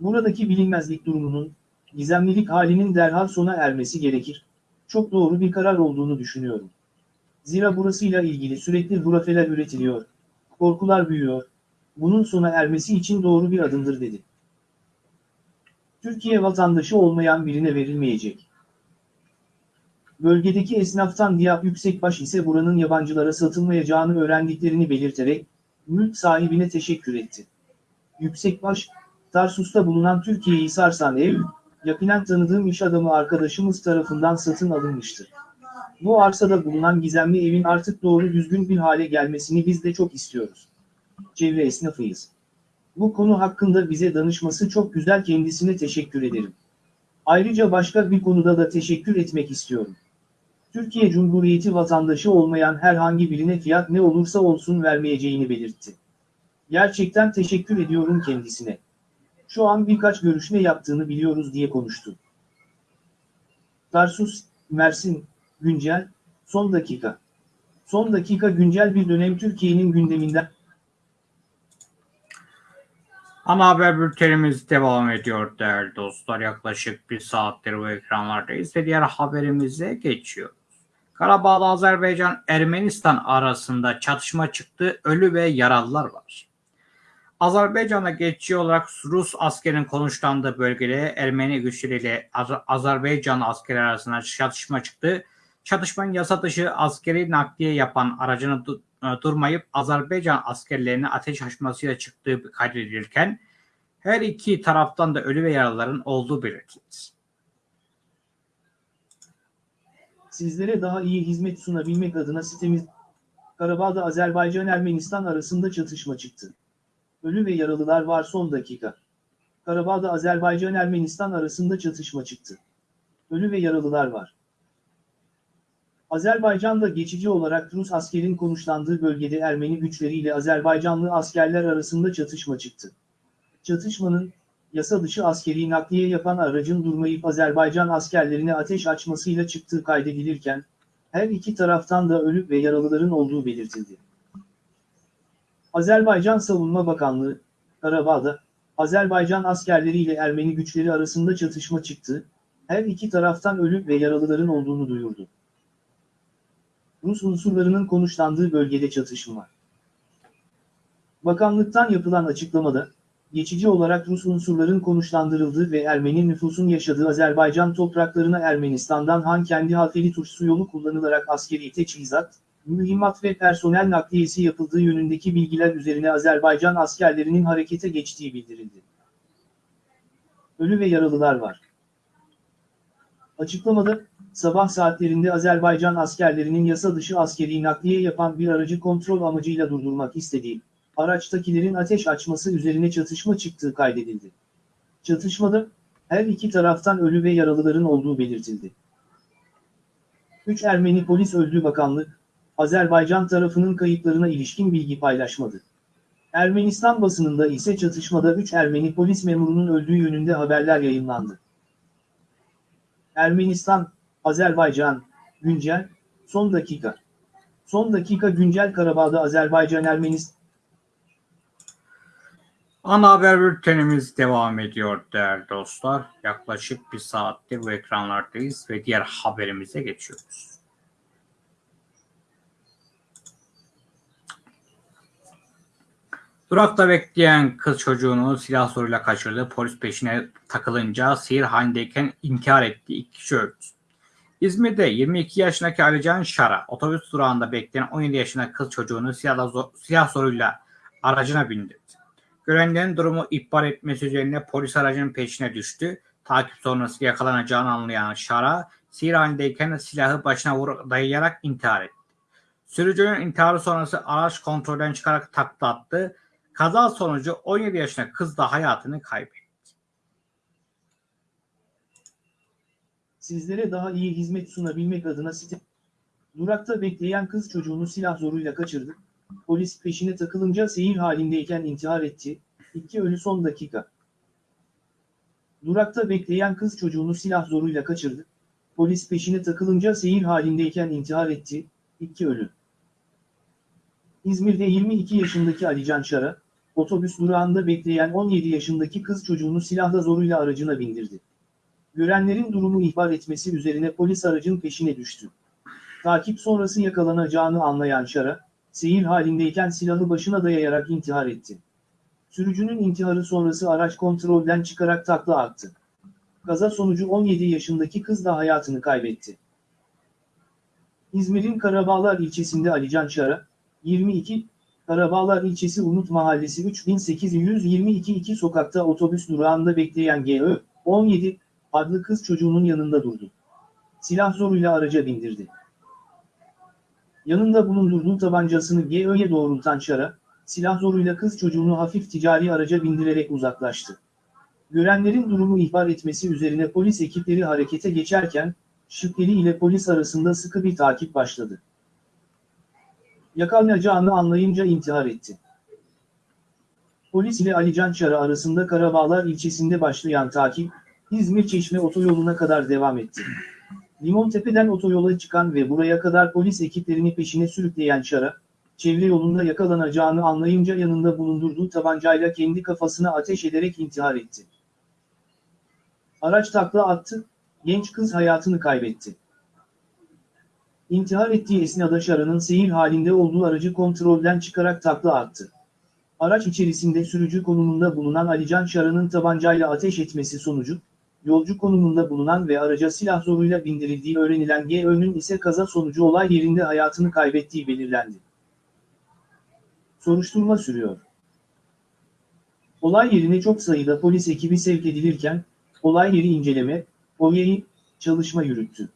Buradaki bilinmezlik durumunun, gizemlilik halinin derhal sona ermesi gerekir. Çok doğru bir karar olduğunu düşünüyorum. Zira burasıyla ilgili sürekli hurafeler üretiliyor, Korkular büyüyor. Bunun sona ermesi için doğru bir adımdır dedi. Türkiye vatandaşı olmayan birine verilmeyecek. Bölgedeki esnaftan Diyap Yüksekbaş ise buranın yabancılara satılmayacağını öğrendiklerini belirterek, mülk sahibine teşekkür etti. Yüksekbaş, Tarsus'ta bulunan Türkiye'yi sarsan ev, yakinen tanıdığım iş adamı arkadaşımız tarafından satın alınmıştı. Bu arsada bulunan gizemli evin artık doğru düzgün bir hale gelmesini biz de çok istiyoruz. Çevre esnafıyız. Bu konu hakkında bize danışması çok güzel kendisine teşekkür ederim. Ayrıca başka bir konuda da teşekkür etmek istiyorum. Türkiye Cumhuriyeti vatandaşı olmayan herhangi birine fiyat ne olursa olsun vermeyeceğini belirtti. Gerçekten teşekkür ediyorum kendisine. Şu an birkaç görüşme yaptığını biliyoruz diye konuştu. Tarsus, Mersin, Güncel, son dakika. Son dakika güncel bir dönem Türkiye'nin gündeminden
Ana haber bültenimiz devam ediyor değerli dostlar. Yaklaşık bir saattir bu ekranlardayız ve diğer haberimize geçiyoruz. Karabağ'da Azerbaycan Ermenistan arasında çatışma çıktı. Ölü ve yaralılar var. Azerbaycan'a geçici olarak Rus askerin konuşlandığı bölgede Ermeni güçleriyle Az- Azerbaycan askeri arasında çatışma çıktı. Çatışmanın yasa dışı askeri nakliye yapan aracını e, durmayıp Azerbaycan askerlerine ateş açmasıyla çıktığı kaydedilirken her iki taraftan da ölü ve yaralıların olduğu belirtildi.
sizlere daha iyi hizmet sunabilmek adına sitemiz Karabağ'da Azerbaycan-Ermenistan arasında çatışma çıktı. Ölü ve yaralılar var son dakika. Karabağ'da Azerbaycan-Ermenistan arasında çatışma çıktı. Ölü ve yaralılar var. Azerbaycan'da geçici olarak Rus askerin konuşlandığı bölgede Ermeni güçleriyle Azerbaycanlı askerler arasında çatışma çıktı. Çatışmanın, yasa dışı askeri nakliye yapan aracın durmayıp Azerbaycan askerlerine ateş açmasıyla çıktığı kaydedilirken, her iki taraftan da ölü ve yaralıların olduğu belirtildi. Azerbaycan Savunma Bakanlığı, Karabağ'da, Azerbaycan askerleriyle Ermeni güçleri arasında çatışma çıktı, her iki taraftan ölü ve yaralıların olduğunu duyurdu. Rus unsurlarının konuşlandığı bölgede çatışma. Bakanlıktan yapılan açıklamada, geçici olarak Rus unsurların konuşlandırıldığı ve Ermeni nüfusun yaşadığı Azerbaycan topraklarına Ermenistan'dan Han kendi Halfeli Turşusu yolu kullanılarak askeri teçhizat, mühimmat ve personel nakliyesi yapıldığı yönündeki bilgiler üzerine Azerbaycan askerlerinin harekete geçtiği bildirildi. Ölü ve yaralılar var. Açıklamada, sabah saatlerinde Azerbaycan askerlerinin yasa dışı askeri nakliye yapan bir aracı kontrol amacıyla durdurmak istediği, araçtakilerin ateş açması üzerine çatışma çıktığı kaydedildi. Çatışmada, her iki taraftan ölü ve yaralıların olduğu belirtildi. 3 Ermeni polis öldü bakanlık, Azerbaycan tarafının kayıplarına ilişkin bilgi paylaşmadı. Ermenistan basınında ise çatışmada 3 Ermeni polis memurunun öldüğü yönünde haberler yayınlandı. Ermenistan, Azerbaycan, güncel, son dakika. Son dakika güncel Karabağ'da Azerbaycan Ermenistan
Ana haber bültenimiz devam ediyor değerli dostlar. Yaklaşık bir saattir bu ekranlardayız ve diğer haberimize geçiyoruz. Durakta bekleyen kız çocuğunu silah zoruyla kaçırdı. Polis peşine takılınca sihir halindeyken intihar etti. İki kişi öldü. İzmir'de 22 yaşındaki Alican Şara otobüs durağında bekleyen 17 yaşındaki kız çocuğunu silahla zor- silah zoruyla aracına bindirdi. Görenlerin durumu ihbar etmesi üzerine polis aracının peşine düştü. Takip sonrası yakalanacağını anlayan Şara, sihir halindeyken silahı başına vur dayayarak intihar etti. Sürücünün intiharı sonrası araç kontrolden çıkarak takla attı. Kaza sonucu 17 yaşındaki kız da hayatını kaybetti.
Sizlere daha iyi hizmet sunabilmek adına site Durakta bekleyen kız çocuğunu silah zoruyla kaçırdı. Polis peşine takılınca seyir halindeyken intihar etti. İki ölü son dakika. Durakta bekleyen kız çocuğunu silah zoruyla kaçırdı. Polis peşine takılınca seyir halindeyken intihar etti. İki ölü. İzmir'de 22 yaşındaki Alican Şara, otobüs durağında bekleyen 17 yaşındaki kız çocuğunu silahla zoruyla aracına bindirdi. Görenlerin durumu ihbar etmesi üzerine polis aracın peşine düştü. Takip sonrası yakalanacağını anlayan Şara, seyir halindeyken silahı başına dayayarak intihar etti. Sürücünün intiharı sonrası araç kontrolden çıkarak takla attı. Kaza sonucu 17 yaşındaki kız da hayatını kaybetti. İzmir'in Karabağlar ilçesinde Alican Şara, 22, Karabağlar ilçesi Umut Mahallesi 3822 2 sokakta otobüs durağında bekleyen GÖ, 17, adlı kız çocuğunun yanında durdu. Silah zoruyla araca bindirdi. Yanında bulundurduğu tabancasını GÖ'ye doğrultan Şara, silah zoruyla kız çocuğunu hafif ticari araca bindirerek uzaklaştı. Görenlerin durumu ihbar etmesi üzerine polis ekipleri harekete geçerken, şüpheli ile polis arasında sıkı bir takip başladı. Yakalanacağını anlayınca intihar etti. Polis ile Ali Can Çara arasında Karabağlar ilçesinde başlayan takip, İzmir Çeşme otoyoluna kadar devam etti. Limontepe'den otoyola çıkan ve buraya kadar polis ekiplerini peşine sürükleyen Çara, çevre yolunda yakalanacağını anlayınca yanında bulundurduğu tabancayla kendi kafasına ateş ederek intihar etti. Araç takla attı, genç kız hayatını kaybetti. İntihar ettiği esnada Şara'nın seyir halinde olduğu aracı kontrolden çıkarak takla attı. Araç içerisinde sürücü konumunda bulunan Alican Şara'nın tabancayla ateş etmesi sonucu, yolcu konumunda bulunan ve araca silah zoruyla bindirildiği öğrenilen GÖ'nün ise kaza sonucu olay yerinde hayatını kaybettiği belirlendi. Soruşturma sürüyor. Olay yerine çok sayıda polis ekibi sevk edilirken, olay yeri inceleme, OYE'yi, çalışma yürüttü.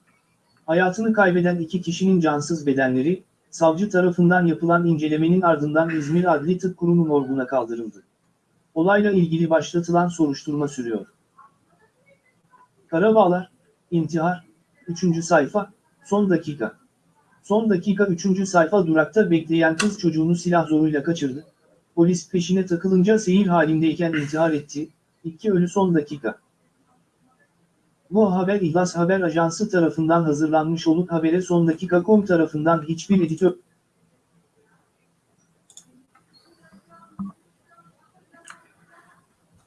Hayatını kaybeden iki kişinin cansız bedenleri, savcı tarafından yapılan incelemenin ardından İzmir Adli Tıp Kurumu morguna kaldırıldı. Olayla ilgili başlatılan soruşturma sürüyor. Karabağlar, intihar, 3. sayfa, son dakika. Son dakika 3. sayfa durakta bekleyen kız çocuğunu silah zoruyla kaçırdı. Polis peşine takılınca seyir halindeyken intihar etti. İki ölü son dakika. Bu haber İhlas Haber Ajansı tarafından hazırlanmış olup habere son dakika.com tarafından hiçbir editör...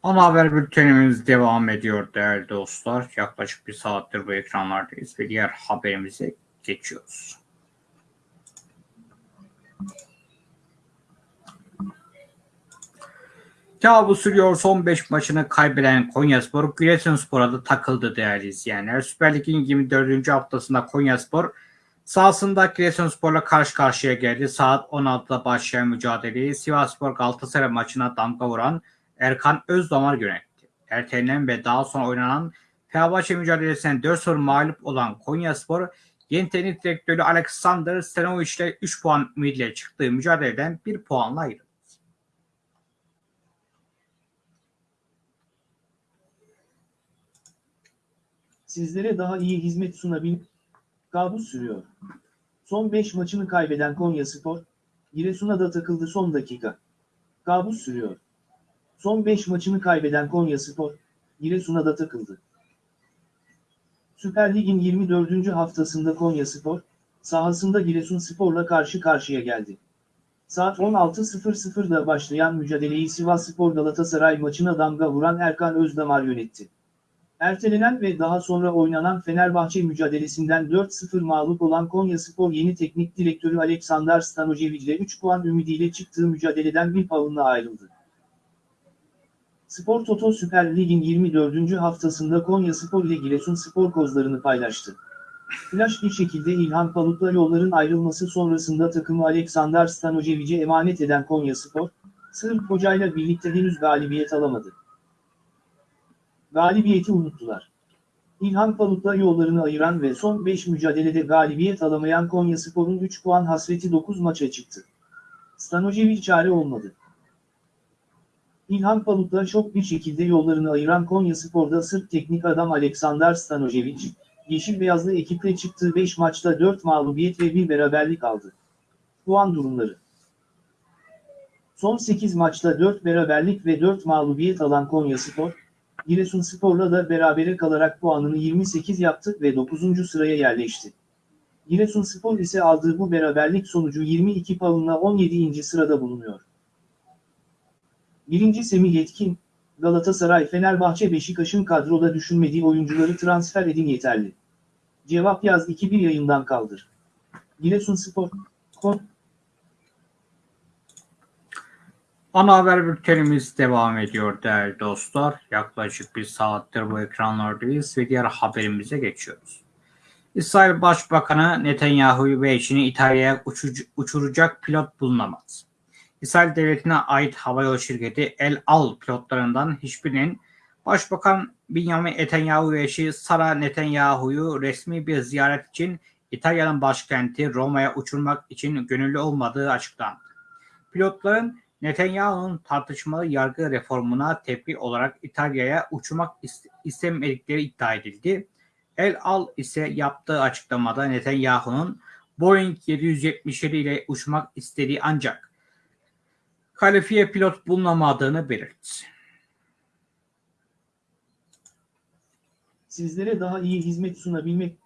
Ana haber bültenimiz devam ediyor değerli dostlar. Yaklaşık bir saattir bu ekranlardayız ve diğer haberimize geçiyoruz. Kabus sürüyor son 5 maçını kaybeden Konyaspor Giresunspor'a da takıldı değerli izleyenler. Süper Lig'in 24. haftasında Konyaspor sahasında Giresunspor'la karşı karşıya geldi. Saat 16'da başlayan mücadeleyi Sivasspor Galatasaray maçına damga vuran Erkan Özdamar yönetti. Ertelenen ve daha sonra oynanan Fenerbahçe mücadelesinden 4 soru mağlup olan Konyaspor, yeni teknik direktörü Alexander Stanovic ile 3 puan ümidiyle çıktığı mücadeleden 1 puanla ayrıldı.
Sizlere daha iyi hizmet sunabil... Kabus sürüyor. Son 5 maçını kaybeden Konyaspor, Giresun'a da takıldı son dakika. Kabus sürüyor. Son 5 maçını kaybeden Konyaspor, Giresun'a da takıldı. Süper Lig'in 24. haftasında Konyaspor, sahasında Giresunspor'la karşı karşıya geldi. Saat 16.00'da başlayan mücadeleyi Sivasspor Galatasaray maçına damga vuran Erkan Özdamar yönetti. Ertelenen ve daha sonra oynanan Fenerbahçe mücadelesinden 4-0 mağlup olan Konyaspor yeni teknik direktörü Aleksandar Stanojevic ile 3 puan ümidiyle çıktığı mücadeleden bir puanla ayrıldı. Spor Toto Süper Lig'in 24. haftasında Konyaspor ile Giresunspor kozlarını paylaştı. Flash bir şekilde İlhan Palut'la yolların ayrılması sonrasında takımı Aleksandar Stanojevic'e emanet eden Konyaspor, Sırp hocayla birlikte henüz galibiyet alamadı. Galibiyeti unuttular. İlhan Palut'la yollarını ayıran ve son 5 mücadelede galibiyet alamayan Konyaspor'un 3 puan hasreti 9 maça çıktı. Stanojevic çare olmadı. İlhan Palut'la şok bir şekilde yollarını ayıran Konyaspor'da Sırp teknik adam Aleksandar Stanojevic, Yeşil Beyazlı ekiple çıktığı 5 maçta 4 mağlubiyet ve 1 beraberlik aldı. Puan durumları Son 8 maçta 4 beraberlik ve 4 mağlubiyet alan Konyaspor, Giresunspor'la da berabere kalarak puanını 28 yaptı ve 9. sıraya yerleşti. Giresunspor ise aldığı bu beraberlik sonucu 22 puanla 17. sırada bulunuyor. 1. Semih Yetkin, Galatasaray Fenerbahçe Beşiktaş'ın kadroda düşünmediği oyuncuları transfer edin yeterli. Cevap yaz 2-1 yayından kaldır. Giresunspor, Kon,
Ana haber bültenimiz devam ediyor değerli dostlar. Yaklaşık bir saattir bu ekranlardayız ve diğer haberimize geçiyoruz. İsrail Başbakanı Netanyahu ve eşini İtalya'ya uçuracak pilot bulunamaz. İsrail Devleti'ne ait havayolu şirketi El Al pilotlarından hiçbirinin Başbakan Benjamin Netanyahu ve eşi Sara Netanyahu'yu resmi bir ziyaret için İtalya'nın başkenti Roma'ya uçurmak için gönüllü olmadığı açıklandı. Pilotların Netanyahu'nun tartışmalı yargı reformuna tepki olarak İtalya'ya uçurmak ist- istemedikleri iddia edildi. El Al ise yaptığı açıklamada Netanyahu'nun Boeing 777 ile uçmak istediği ancak kalifiye pilot bulunamadığını belirtti.
Sizlere daha iyi hizmet sunabilmek.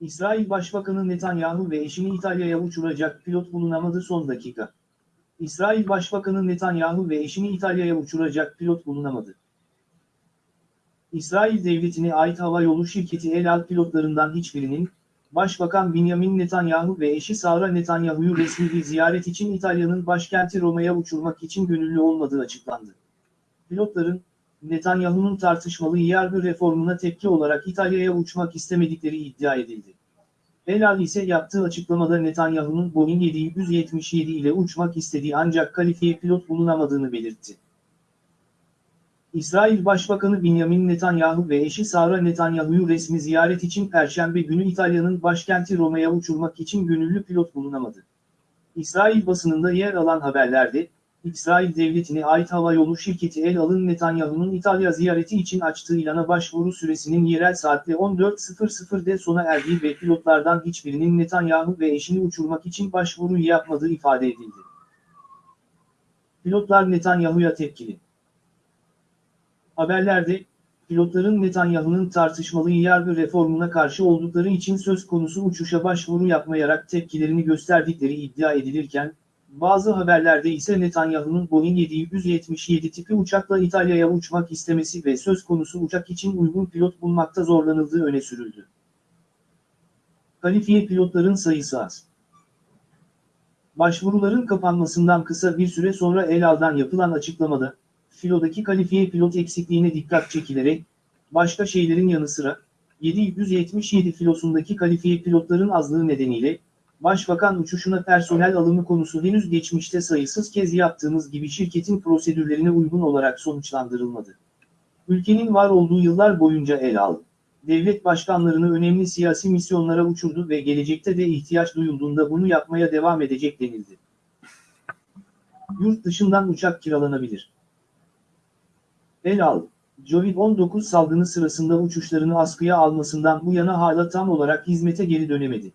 İsrail Başbakanı Netanyahu ve eşini İtalya'ya uçuracak pilot bulunamadı son dakika. İsrail Başbakanı Netanyahu ve eşini İtalya'ya uçuracak pilot bulunamadı. İsrail Devleti'ne ait hava yolu şirketi El Al pilotlarından hiçbirinin, Başbakan Benjamin Netanyahu ve eşi Sara Netanyahu'yu resmi bir ziyaret için İtalya'nın başkenti Roma'ya uçurmak için gönüllü olmadığı açıklandı. Pilotların, Netanyahu'nun tartışmalı yargı reformuna tepki olarak İtalya'ya uçmak istemedikleri iddia edildi. El Al ise yaptığı açıklamada Netanyahu'nun Boeing 777 ile uçmak istediği ancak kalifiye pilot bulunamadığını belirtti. İsrail Başbakanı Benjamin Netanyahu ve eşi Sara Netanyahu'yu resmi ziyaret için Perşembe günü İtalya'nın başkenti Roma'ya uçurmak için gönüllü pilot bulunamadı. İsrail basınında yer alan haberlerde, İsrail Devleti'ne ait havayolu şirketi El Al'ın Netanyahu'nun İtalya ziyareti için açtığı ilana başvuru süresinin yerel saatte 14.00'de sona erdiği ve pilotlardan hiçbirinin Netanyahu ve eşini uçurmak için başvuru yapmadığı ifade edildi. Pilotlar Netanyahu'ya tepkili. Haberlerde, pilotların Netanyahu'nun tartışmalı yargı reformuna karşı oldukları için söz konusu uçuşa başvuru yapmayarak tepkilerini gösterdikleri iddia edilirken, bazı haberlerde ise Netanyahu'nun Boeing 777 tipi uçakla İtalya'ya uçmak istemesi ve söz konusu uçak için uygun pilot bulmakta zorlanıldığı öne sürüldü. Kalifiye pilotların sayısı az. Başvuruların kapanmasından kısa bir süre sonra El Al'dan yapılan açıklamada, filodaki kalifiye pilot eksikliğine dikkat çekilerek, başka şeylerin yanı sıra, 777 filosundaki kalifiye pilotların azlığı nedeniyle, Başbakan uçuşuna personel alımı konusu henüz geçmişte sayısız kez yaptığımız gibi şirketin prosedürlerine uygun olarak sonuçlandırılmadı. Ülkenin var olduğu yıllar boyunca el aldı. Devlet başkanlarını önemli siyasi misyonlara uçurdu ve gelecekte de ihtiyaç duyulduğunda bunu yapmaya devam edecek denildi. Yurt dışından uçak kiralanabilir. El al, Covid-19 salgını sırasında uçuşlarını askıya almasından bu yana hala tam olarak hizmete geri dönemedi.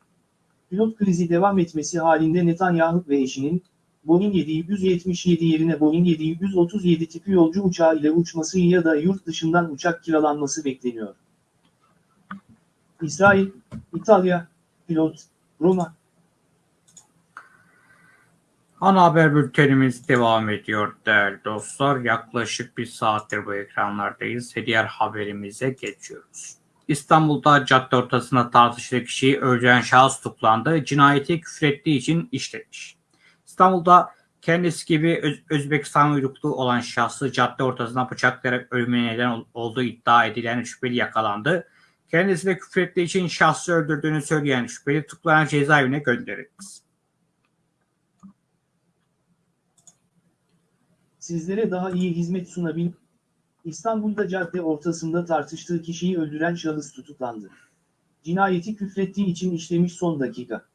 Pilot krizi devam etmesi halinde Netanyahu ve eşinin, Boeing 777 yerine Boeing 737 tipi yolcu uçağı ile uçması ya da yurt dışından uçak kiralanması bekleniyor. İsrail, İtalya, pilot, Roma,
Ana haber bültenimiz devam ediyor değerli dostlar. Yaklaşık bir saattir bu ekranlardayız diğer haberimize geçiyoruz. İstanbul'da cadde ortasında tartışılı kişiyi öldüren şahıs tutuklandı. Cinayeti küfrettiği için işlemiş. İstanbul'da kendisi gibi Öz- Özbekistan uyruklu olan şahsı cadde ortasında bıçaklayarak ölümüne neden ol- olduğu iddia edilen şüpheli yakalandı. Kendisi de küfrettiği için şahsı öldürdüğünü söyleyen şüpheli tutuklanan cezaevine gönderildi.
Sizlere daha iyi hizmet sunabil. İstanbul'da cadde ortasında tartıştığı kişiyi öldüren şahıs tutuklandı. Cinayeti küfrettiği için işlemiş son dakika.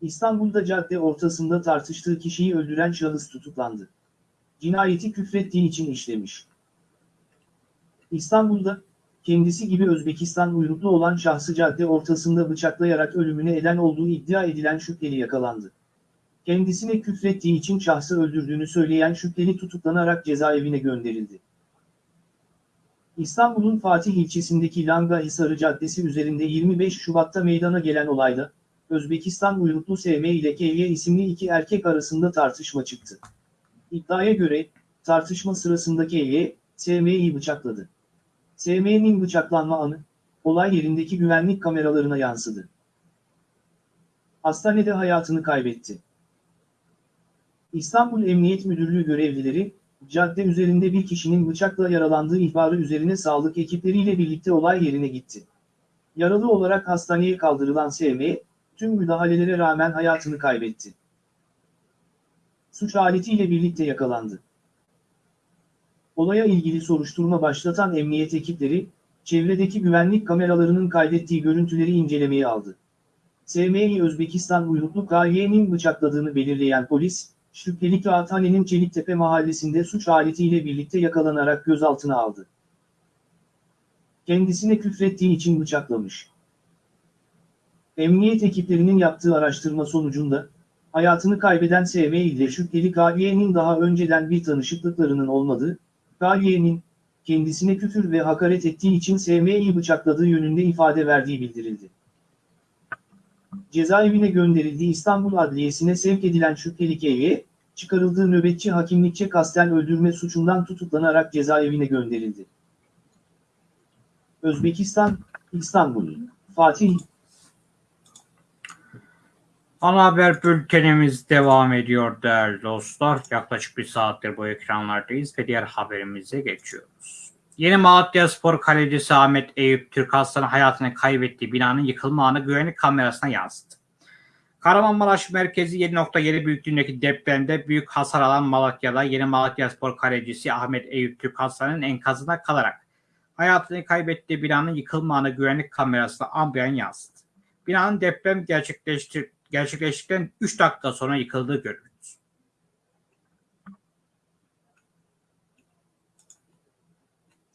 İstanbul'da cadde ortasında tartıştığı kişiyi öldüren şahıs tutuklandı. Cinayeti küfrettiği için işlemiş. İstanbul'da, kendisi gibi Özbekistan uyruklu olan şahsı cadde ortasında bıçaklayarak ölümüne eden olduğu iddia edilen şüpheli yakalandı. Kendisine küfrettiği için şahsı öldürdüğünü söyleyen şüpheli tutuklanarak cezaevine gönderildi. İstanbul'un Fatih ilçesindeki Langa Hisarı Caddesi üzerinde 25 Şubat'ta meydana gelen olayda, Özbekistan uyruklu SM ile KY isimli iki erkek arasında tartışma çıktı. İddiaya göre, tartışma sırasında KY, SM'yi bıçakladı. SM'nin bıçaklanma anı, olay yerindeki güvenlik kameralarına yansıdı. Hastanede hayatını kaybetti. İstanbul Emniyet Müdürlüğü görevlileri, cadde üzerinde bir kişinin bıçakla yaralandığı ihbarı üzerine sağlık ekipleriyle birlikte olay yerine gitti. Yaralı olarak hastaneye kaldırılan SM, tüm müdahalelere rağmen hayatını kaybetti. Suç aletiyle birlikte yakalandı. Olaya ilgili soruşturma başlatan emniyet ekipleri, çevredeki güvenlik kameralarının kaydettiği görüntüleri incelemeye aldı. SM'yi Özbekistan uyruklu KY'nin bıçakladığını belirleyen polis, şüpheli Kağıthane'nin Çeliktepe mahallesinde suç aletiyle birlikte yakalanarak gözaltına aldı. Kendisine küfrettiği için bıçaklamış. Emniyet ekiplerinin yaptığı araştırma sonucunda, hayatını kaybeden SV ile şüpheli KY'nin daha önceden bir tanışıklıklarının olmadığı, KY'nin, kendisine küfür ve hakaret ettiği için SM'yi bıçakladığı yönünde ifade verdiği bildirildi. Cezaevine gönderildiği İstanbul Adliyesi'ne sevk edilen şüpheli KY, çıkarıldığı nöbetçi hakimlikçe kasten öldürme suçundan tutuklanarak cezaevine gönderildi. Özbekistan, İstanbul, Fatih,
Ana haber bültenimiz devam ediyor değerli dostlar. Yaklaşık bir saattir bu ekranlardayız ve diğer haberimize geçiyoruz. Yeni Malatya Spor kalecisi Ahmet Eyüp Türk Aslan'ın hayatını kaybettiği binanın yıkılma anı güvenlik kamerasına yansıdı. Kahramanmaraş merkezi 7.7 büyüklüğündeki depremde büyük hasar alan Malatya'da Yeni Malatya Spor kalecisi Ahmet Eyüp Türk Aslan'ın enkazına kalarak hayatını kaybettiği binanın yıkılma anı güvenlik kamerasına ambiyan yansıdı. Binanın deprem gerçekleştir gerçekleştikten 3 dakika sonra yıkıldığı görüldü.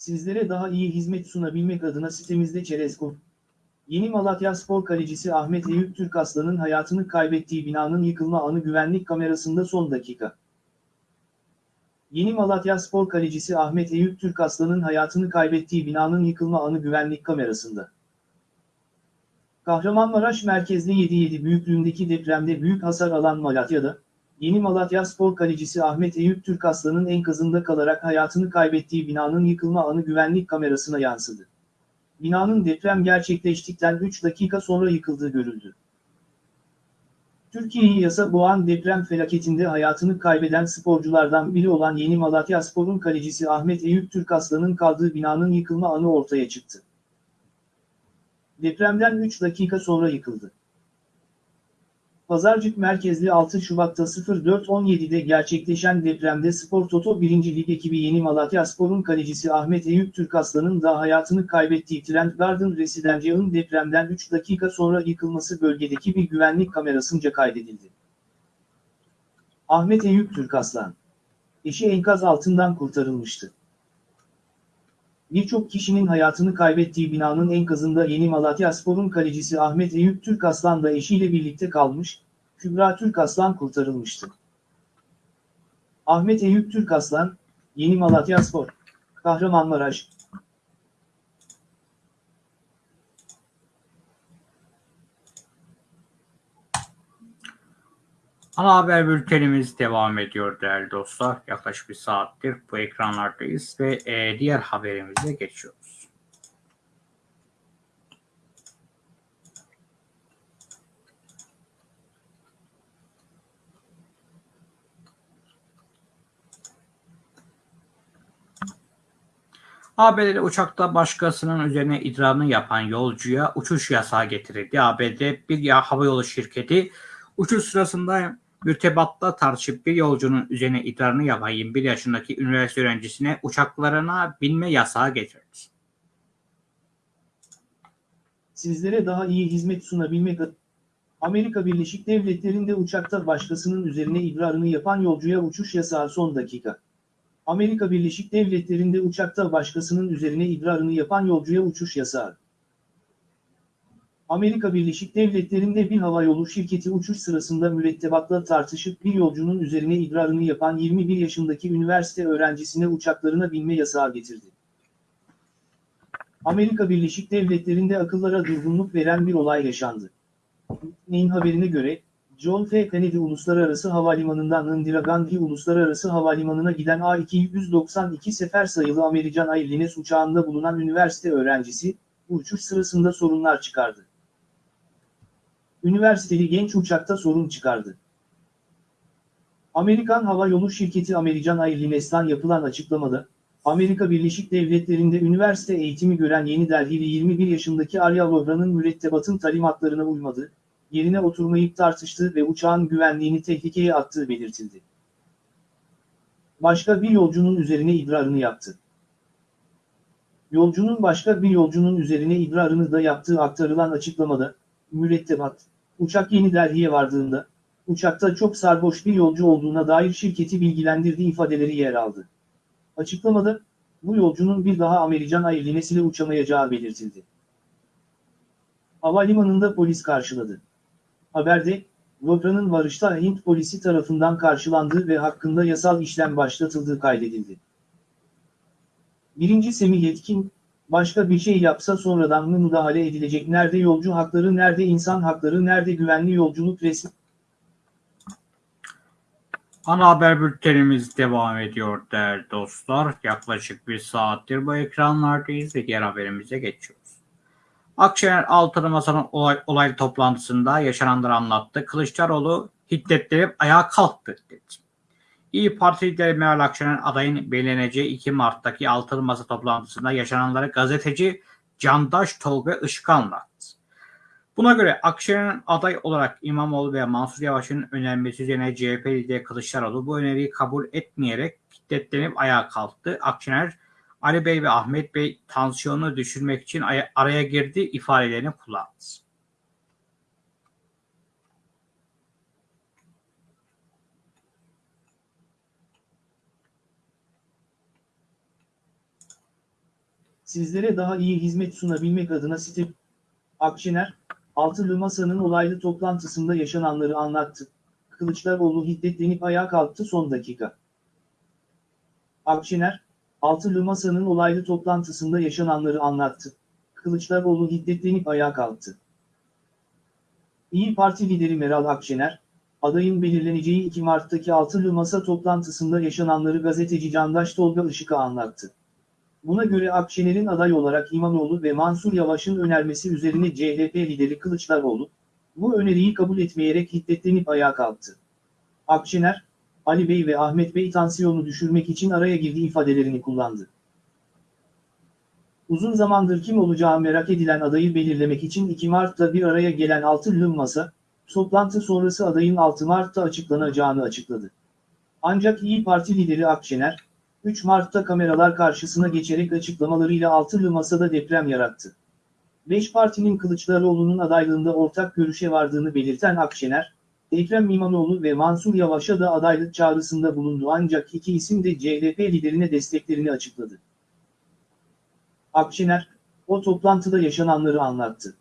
Sizlere daha iyi hizmet sunabilmek adına sitemizde çerez.com. Yeni Malatya Spor kalecisi Ahmet Eyüp Türk Aslan'ın hayatını kaybettiği binanın yıkılma anı güvenlik kamerasında son dakika. Yeni Malatya Spor kalecisi Ahmet Eyüp Türk Aslan'ın hayatını kaybettiği binanın yıkılma anı güvenlik kamerasında. Kahramanmaraş merkezli 7.7 büyüklüğündeki depremde büyük hasar alan Malatya'da, Yeni Malatya Spor kalecisi Ahmet Eyüp Türk Aslan'ın enkazında kalarak hayatını kaybettiği binanın yıkılma anı güvenlik kamerasına yansıdı. Binanın deprem gerçekleştikten 3 dakika sonra yıkıldığı görüldü. Türkiye'yi yasa boğan deprem felaketinde hayatını kaybeden sporculardan biri olan Yeni Malatya Spor'un kalecisi Ahmet Eyüp Türk Aslan'ın kaldığı binanın yıkılma anı ortaya çıktı. Depremden 3 dakika sonra yıkıldı. Pazarcık merkezli 6 Şubat'ta 04.17'de gerçekleşen depremde Spor Toto 1. Lig ekibi Yeni Malatya Spor'un kalecisi Ahmet Eyüp Türkaslan'ın da hayatını kaybettiği Trent Garden Residencial'ın depremden 3 dakika sonra yıkılması bölgedeki bir güvenlik kamerasınca kaydedildi. Ahmet Eyüp Türkaslan Eşi enkaz altından kurtarılmıştı. Birçok kişinin hayatını kaybettiği binanın enkazında Yeni Malatya Spor'un kalecisi Ahmet Eyüp Türkaslan da eşiyle birlikte kalmış, Kübra Türkaslan kurtarılmıştı. Ahmet Eyüp Türkaslan, Yeni Malatya Spor, Kahramanmaraş,
Ana haber bültenimiz devam ediyor değerli dostlar. Yaklaşık bir saattir bu ekranlardayız ve e, diğer haberimize geçiyoruz. ABD'de uçakta başkasının üzerine idrarını yapan yolcuya uçuş yasağı getirildi. ABD bir ya havayolu şirketi uçuş sırasında mürtebatta tartışıp bir yolcunun üzerine idrarını yapan 21 yaşındaki üniversite öğrencisine uçaklarına binme yasağı getirdi.
sizlere daha iyi hizmet sunabilmek Amerika Birleşik Devletleri'nde uçakta başkasının üzerine idrarını yapan yolcuya uçuş yasağı son dakika. Amerika Birleşik Devletleri'nde uçakta başkasının üzerine idrarını yapan yolcuya uçuş yasağı. Amerika Birleşik Devletleri'nde bir havayolu şirketi uçuş sırasında mürettebatla tartışıp bir yolcunun üzerine idrarını yapan 21 yaşındaki üniversite öğrencisine uçaklarına binme yasağı getirdi. Amerika Birleşik Devletleri'nde akıllara durgunluk veren bir olay yaşandı. Neyin haberine göre, John F. Kennedy Uluslararası Havalimanı'ndan Indira Gandhi Uluslararası Havalimanı'na giden A292 sefer sayılı American Airlines uçağında bulunan üniversite öğrencisi, uçuş sırasında sorunlar çıkardı. Üniversiteli genç uçakta sorun çıkardı. Amerikan Hava Yolu Şirketi American Airlines'tan yapılan açıklamada, Amerika Birleşik Devletleri'nde üniversite eğitimi gören Yeni Delhili 21 yaşındaki Arya Vohra'nın mürettebatın talimatlarına uymadı, yerine oturmayıp tartıştığı ve uçağın güvenliğini tehlikeye attığı belirtildi. Başka bir yolcunun üzerine idrarını yaptı. Yolcunun başka bir yolcunun üzerine idrarını da yaptığı aktarılan açıklamada, mürettebat, uçak Yeni Delhi'ye vardığında, uçakta çok sarhoş bir yolcu olduğuna dair şirketi bilgilendirdiği ifadeleri yer aldı. Açıklamada, bu yolcunun bir daha American Airlines uçamayacağı belirtildi. Havalimanında polis karşıladı. Haberde, Vohra'nın varışta Hint polisi tarafından karşılandığı ve hakkında yasal işlem başlatıldığı kaydedildi. Birinci Semih Yetkin, başka bir şey yapsa sonradan mı müdahale edilecek nerede yolcu hakları nerede insan hakları nerede güvenli yolculuk resmi
Ana haber bültenimiz devam ediyor değerli dostlar. Yaklaşık bir saattir bu ekranlardayız ve diğer haberimize geçiyoruz. Akşener Altılı Masa'nın olay, olaylı toplantısında yaşananları anlattı. Kılıçdaroğlu hiddetlenip ayağa kalktı dedi. İyi Parti lideri Meral Akşener adayın belirleneceği 2 Mart'taki Altılı Masa toplantısında yaşananları gazeteci Candaş Tolga Işık anlattı. Buna göre Akşener'in aday olarak İmamoğlu ve Mansur Yavaş'ın önermesi üzerine CHP lideri Kılıçdaroğlu bu öneriyi kabul etmeyerek hiddetlenip ayağa kalktı. Akşener, Ali Bey ve Ahmet Bey tansiyonu düşürmek için aya- araya girdi ifadelerini kullandı.
Sizlere daha iyi hizmet sunabilmek adına site Akşener, Altılı Masa'nın olaylı toplantısında yaşananları anlattı. Kılıçdaroğlu hiddetlenip ayağa kalktı son dakika. Akşener, Altılı Masa'nın olaylı toplantısında yaşananları anlattı. Kılıçdaroğlu hiddetlenip ayağa kalktı. İyi Parti lideri Meral Akşener, adayın belirleneceği 2 Mart'taki Altılı Masa toplantısında yaşananları gazeteci Candaş Tolga Işık'a anlattı. Buna göre Akşener'in aday olarak İmamoğlu ve Mansur Yavaş'ın önermesi üzerine CHP lideri Kılıçdaroğlu, bu öneriyi kabul etmeyerek hiddetlenip ayağa kalktı. Akşener, Ali Bey ve Ahmet Bey tansiyonu düşürmek için araya girdiği ifadelerini kullandı. Uzun zamandır kim olacağı merak edilen adayı belirlemek için 2 Mart'ta bir araya gelen Altılı Masa, toplantı sonrası adayın 6 Mart'ta açıklanacağını açıkladı. Ancak İyi Parti lideri Akşener, 3 Mart'ta kameralar karşısına geçerek açıklamalarıyla altılı masada deprem yarattı. 5 partinin Kılıçdaroğlu'nun adaylığında ortak görüşe vardığını belirten Akşener, Ekrem İmamoğlu ve Mansur Yavaş'a da adaylık çağrısında bulundu ancak iki isim de CHP liderine desteklerini açıkladı. Akşener, o toplantıda yaşananları anlattı.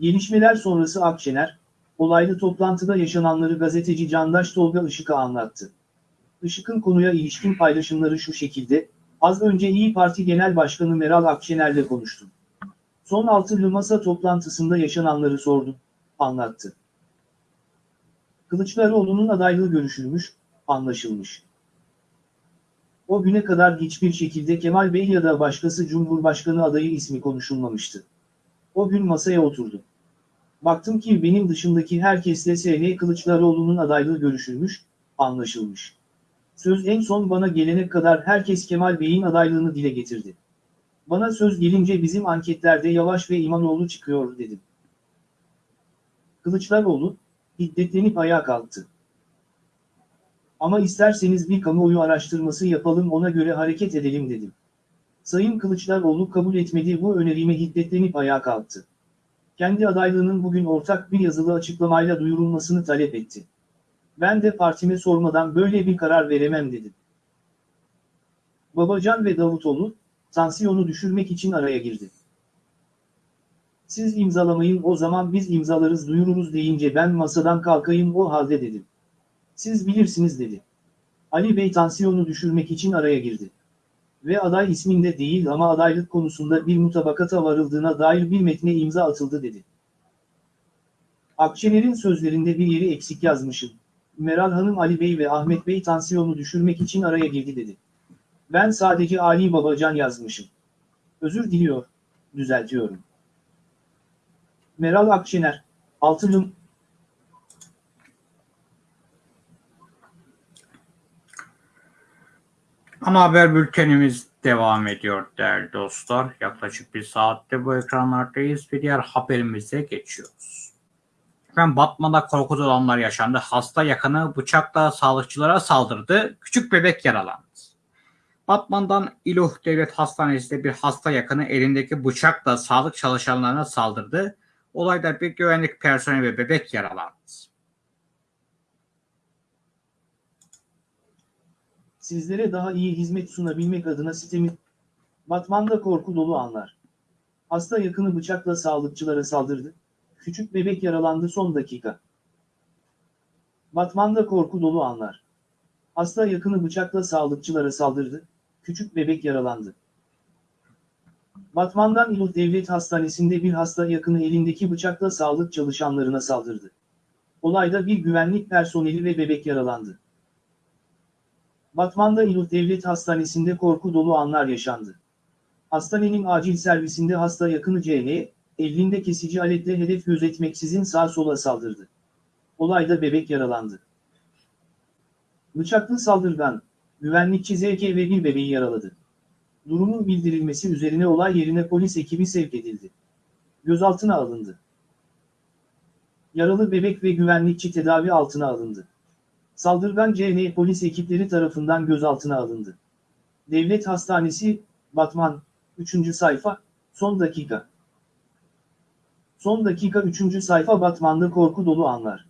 Gelişmeler sonrası Akşener, olaylı toplantıda yaşananları gazeteci Candaş Tolga Işık'a anlattı. Işık'ın konuya ilişkin paylaşımları şu şekilde, az önce İyi Parti Genel Başkanı Meral Akşener'le konuştum. Son altılı masa toplantısında yaşananları sordum, anlattı. Kılıçdaroğlu'nun adaylığı görüşülmüş, anlaşılmış. O güne kadar hiçbir şekilde Kemal Bey ya da başkası Cumhurbaşkanı adayı ismi konuşulmamıştı. O gün masaya oturdum. Baktım ki benim dışındaki herkesle S.N. Kılıçdaroğlu'nun adaylığı görüşülmüş, anlaşılmış. Söz en son bana gelene kadar herkes Kemal Bey'in adaylığını dile getirdi. Bana söz gelince bizim anketlerde Yavaş ve İmamoğlu çıkıyor dedim. Kılıçdaroğlu, hiddetlenip ayağa kalktı. Ama isterseniz bir kamuoyu araştırması yapalım ona göre hareket edelim dedim. Sayın Kılıçdaroğlu kabul etmedi bu önerime hiddetlenip ayağa kalktı. Kendi adaylığının bugün ortak bir yazılı açıklamayla duyurulmasını talep etti. Ben de partime sormadan böyle bir karar veremem dedim. Babacan ve Davutoğlu, tansiyonu düşürmek için araya girdi. Siz imzalamayın o zaman biz imzalarız duyururuz deyince ben masadan kalkayım o halde dedim. Siz bilirsiniz dedi. Ali Bey tansiyonu düşürmek için araya girdi. Ve aday isminde değil ama adaylık konusunda bir mutabakata varıldığına dair bir metne imza atıldı dedi. Akşener'in sözlerinde bir yeri eksik yazmışım. Meral Hanım Ali Bey ve Ahmet Bey tansiyonu düşürmek için araya girdi dedi. Ben sadece Ali Babacan yazmışım. Özür diliyor, düzeltiyorum. Meral Akşener, Altınım.
Ana haber bültenimiz devam ediyor değerli dostlar. Yaklaşık bir saatte bu ekranlardayız. Bir diğer haberimize geçiyoruz. Efendim Batman'da korku dolu anlar yaşandı. Hasta yakını bıçakla sağlıkçılara saldırdı. Küçük bebek yaralandı. Batman'dan İluh Devlet Hastanesi'nde bir hasta yakını elindeki bıçakla sağlık çalışanlarına saldırdı. Olayda bir güvenlik personeli ve bebek yaralandı.
Sizlere daha iyi hizmet sunabilmek adına sitemiz Batman'da korku dolu anlar. Hasta yakını bıçakla sağlıkçılara saldırdı. Küçük bebek yaralandı son dakika. Batman'da korku dolu anlar. Hasta yakını bıçakla sağlıkçılara saldırdı. Küçük bebek yaralandı. Batman'dan İluh Devlet Hastanesi'nde bir hasta yakını elindeki bıçakla sağlık çalışanlarına saldırdı. Olayda bir güvenlik personeli ve bebek yaralandı. Batman'da İluh Devlet Hastanesi'nde korku dolu anlar yaşandı. Hastanenin acil servisinde hasta yakını CL, elinde kesici aletle hedef gözetmeksizin sağ sola saldırdı. Olayda bebek yaralandı. Bıçaklı saldırgan, güvenlikçi ZK ve bir bebeği yaraladı. Durumun bildirilmesi üzerine olay yerine polis ekibi sevk edildi. Gözaltına alındı. Yaralı bebek ve güvenlikçi tedavi altına alındı. Saldırgan CN polis ekipleri tarafından gözaltına alındı. Devlet Hastanesi, Batman, 3. sayfa, son dakika. Son dakika 3. sayfa Batman'da korku dolu anlar.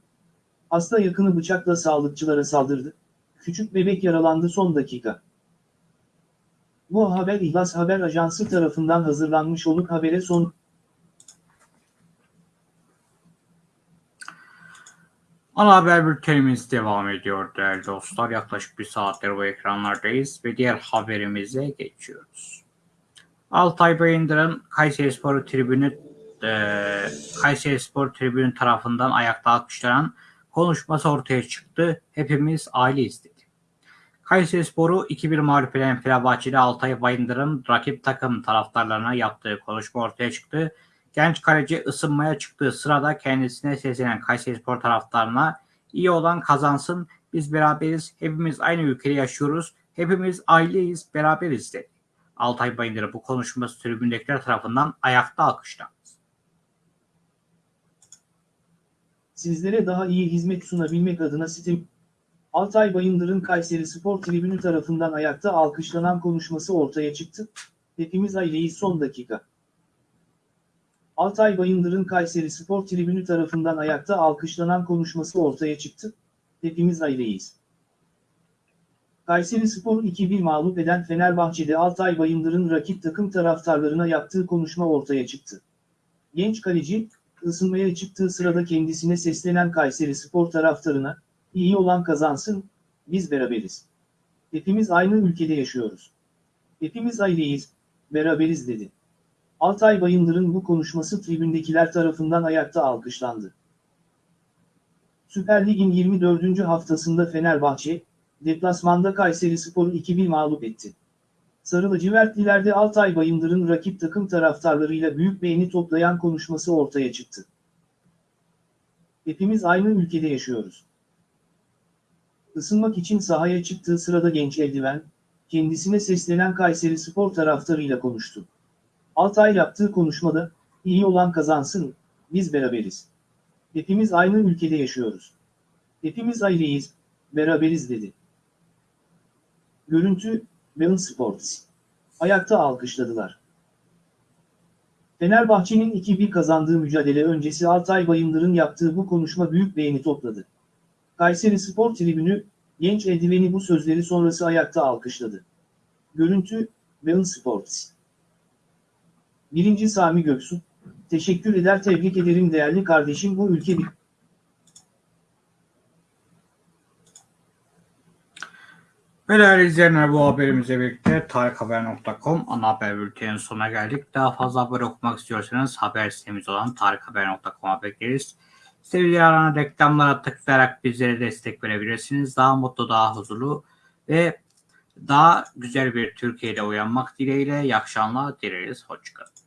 Hasta yakını bıçakla sağlıkçılara saldırdı. Küçük bebek yaralandı son dakika. Bu haber İhlas Haber Ajansı tarafından hazırlanmış olup habere son
Ana haber bültenimiz devam ediyor değerli dostlar. Yaklaşık bir saattir bu ekranlardayız ve diğer haberimize geçiyoruz. Altay Bayındır'ın Kayseri Spor Tribünü Kayseri Spor Tribünü tarafından ayakta alkışlanan konuşması ortaya çıktı. Hepimiz aileyiz dedi. Kayseri Spor'u 2-1 mağlup eden Fenerbahçeli Altay Bayındır'ın rakip takım taraftarlarına yaptığı konuşma ortaya çıktı. Genç kaleci ısınmaya çıktığı sırada kendisine seslenen Kayserispor taraftarına iyi olan kazansın, biz beraberiz, hepimiz aynı ülkede yaşıyoruz, hepimiz aileyiz, beraberiz dedi. Altay Bayındır'ın bu konuşması tribündekiler tarafından ayakta alkışlandı.
Sizlere daha iyi hizmet sunabilmek adına sitem Altay Bayındır'ın Kayseri Spor Tribünü tarafından ayakta alkışlanan konuşması ortaya çıktı. Hepimiz aileyiz son dakika. Altay Bayındır'ın Kayseri Spor Tribünü tarafından ayakta alkışlanan konuşması ortaya çıktı. Hepimiz aileyiz. Kayseri Spor'u 2-1 mağlup eden Fenerbahçe'de Altay Bayındır'ın rakip takım taraftarlarına yaptığı konuşma ortaya çıktı. Genç kaleci, ısınmaya çıktığı sırada kendisine seslenen Kayseri Spor taraftarına, iyi olan kazansın, biz beraberiz. Hepimiz aynı ülkede yaşıyoruz. Hepimiz aileyiz, beraberiz dedi. Altay Bayındır'ın bu konuşması tribündekiler tarafından ayakta alkışlandı. Süper Lig'in 24. haftasında Fenerbahçe, deplasmanda Kayseri Spor'u 2-1 mağlup etti. Sarı lacivertlilerde Altay Bayındır'ın rakip takım taraftarlarıyla büyük beğeni toplayan konuşması ortaya çıktı. Hepimiz aynı ülkede yaşıyoruz. Isınmak için sahaya çıktığı sırada genç eldiven, kendisine seslenen Kayseri Spor taraftarıyla konuştu. Altay yaptığı konuşmada, iyi olan kazansın, biz beraberiz. Hepimiz aynı ülkede yaşıyoruz. Hepimiz aileyiz, beraberiz dedi. Görüntü, Bein Sports. Ayakta alkışladılar. Fenerbahçe'nin 2-1 kazandığı mücadele öncesi Altay Bayındır'ın yaptığı bu konuşma büyük beğeni topladı. Kayseri Spor Tribünü, genç eldiveni bu sözleri sonrası ayakta alkışladı. Görüntü, Bein Sports. Birinci Sami Göksu, teşekkür eder tebrik ederim değerli kardeşim bu ülke bir...
Ve değerli izleyenler bu haberimize birlikte tarikhaber.com ana haber bültenin sonuna geldik. Daha fazla haber okumak istiyorsanız haber sitemiz olan tarikhaber.com'a bekleriz. Sevgili aranan reklamlara tıklayarak bizlere destek verebilirsiniz. Daha mutlu, daha huzurlu ve daha güzel bir Türkiye'de uyanmak dileğiyle iyi akşamlar dileriz. Hoşçakalın.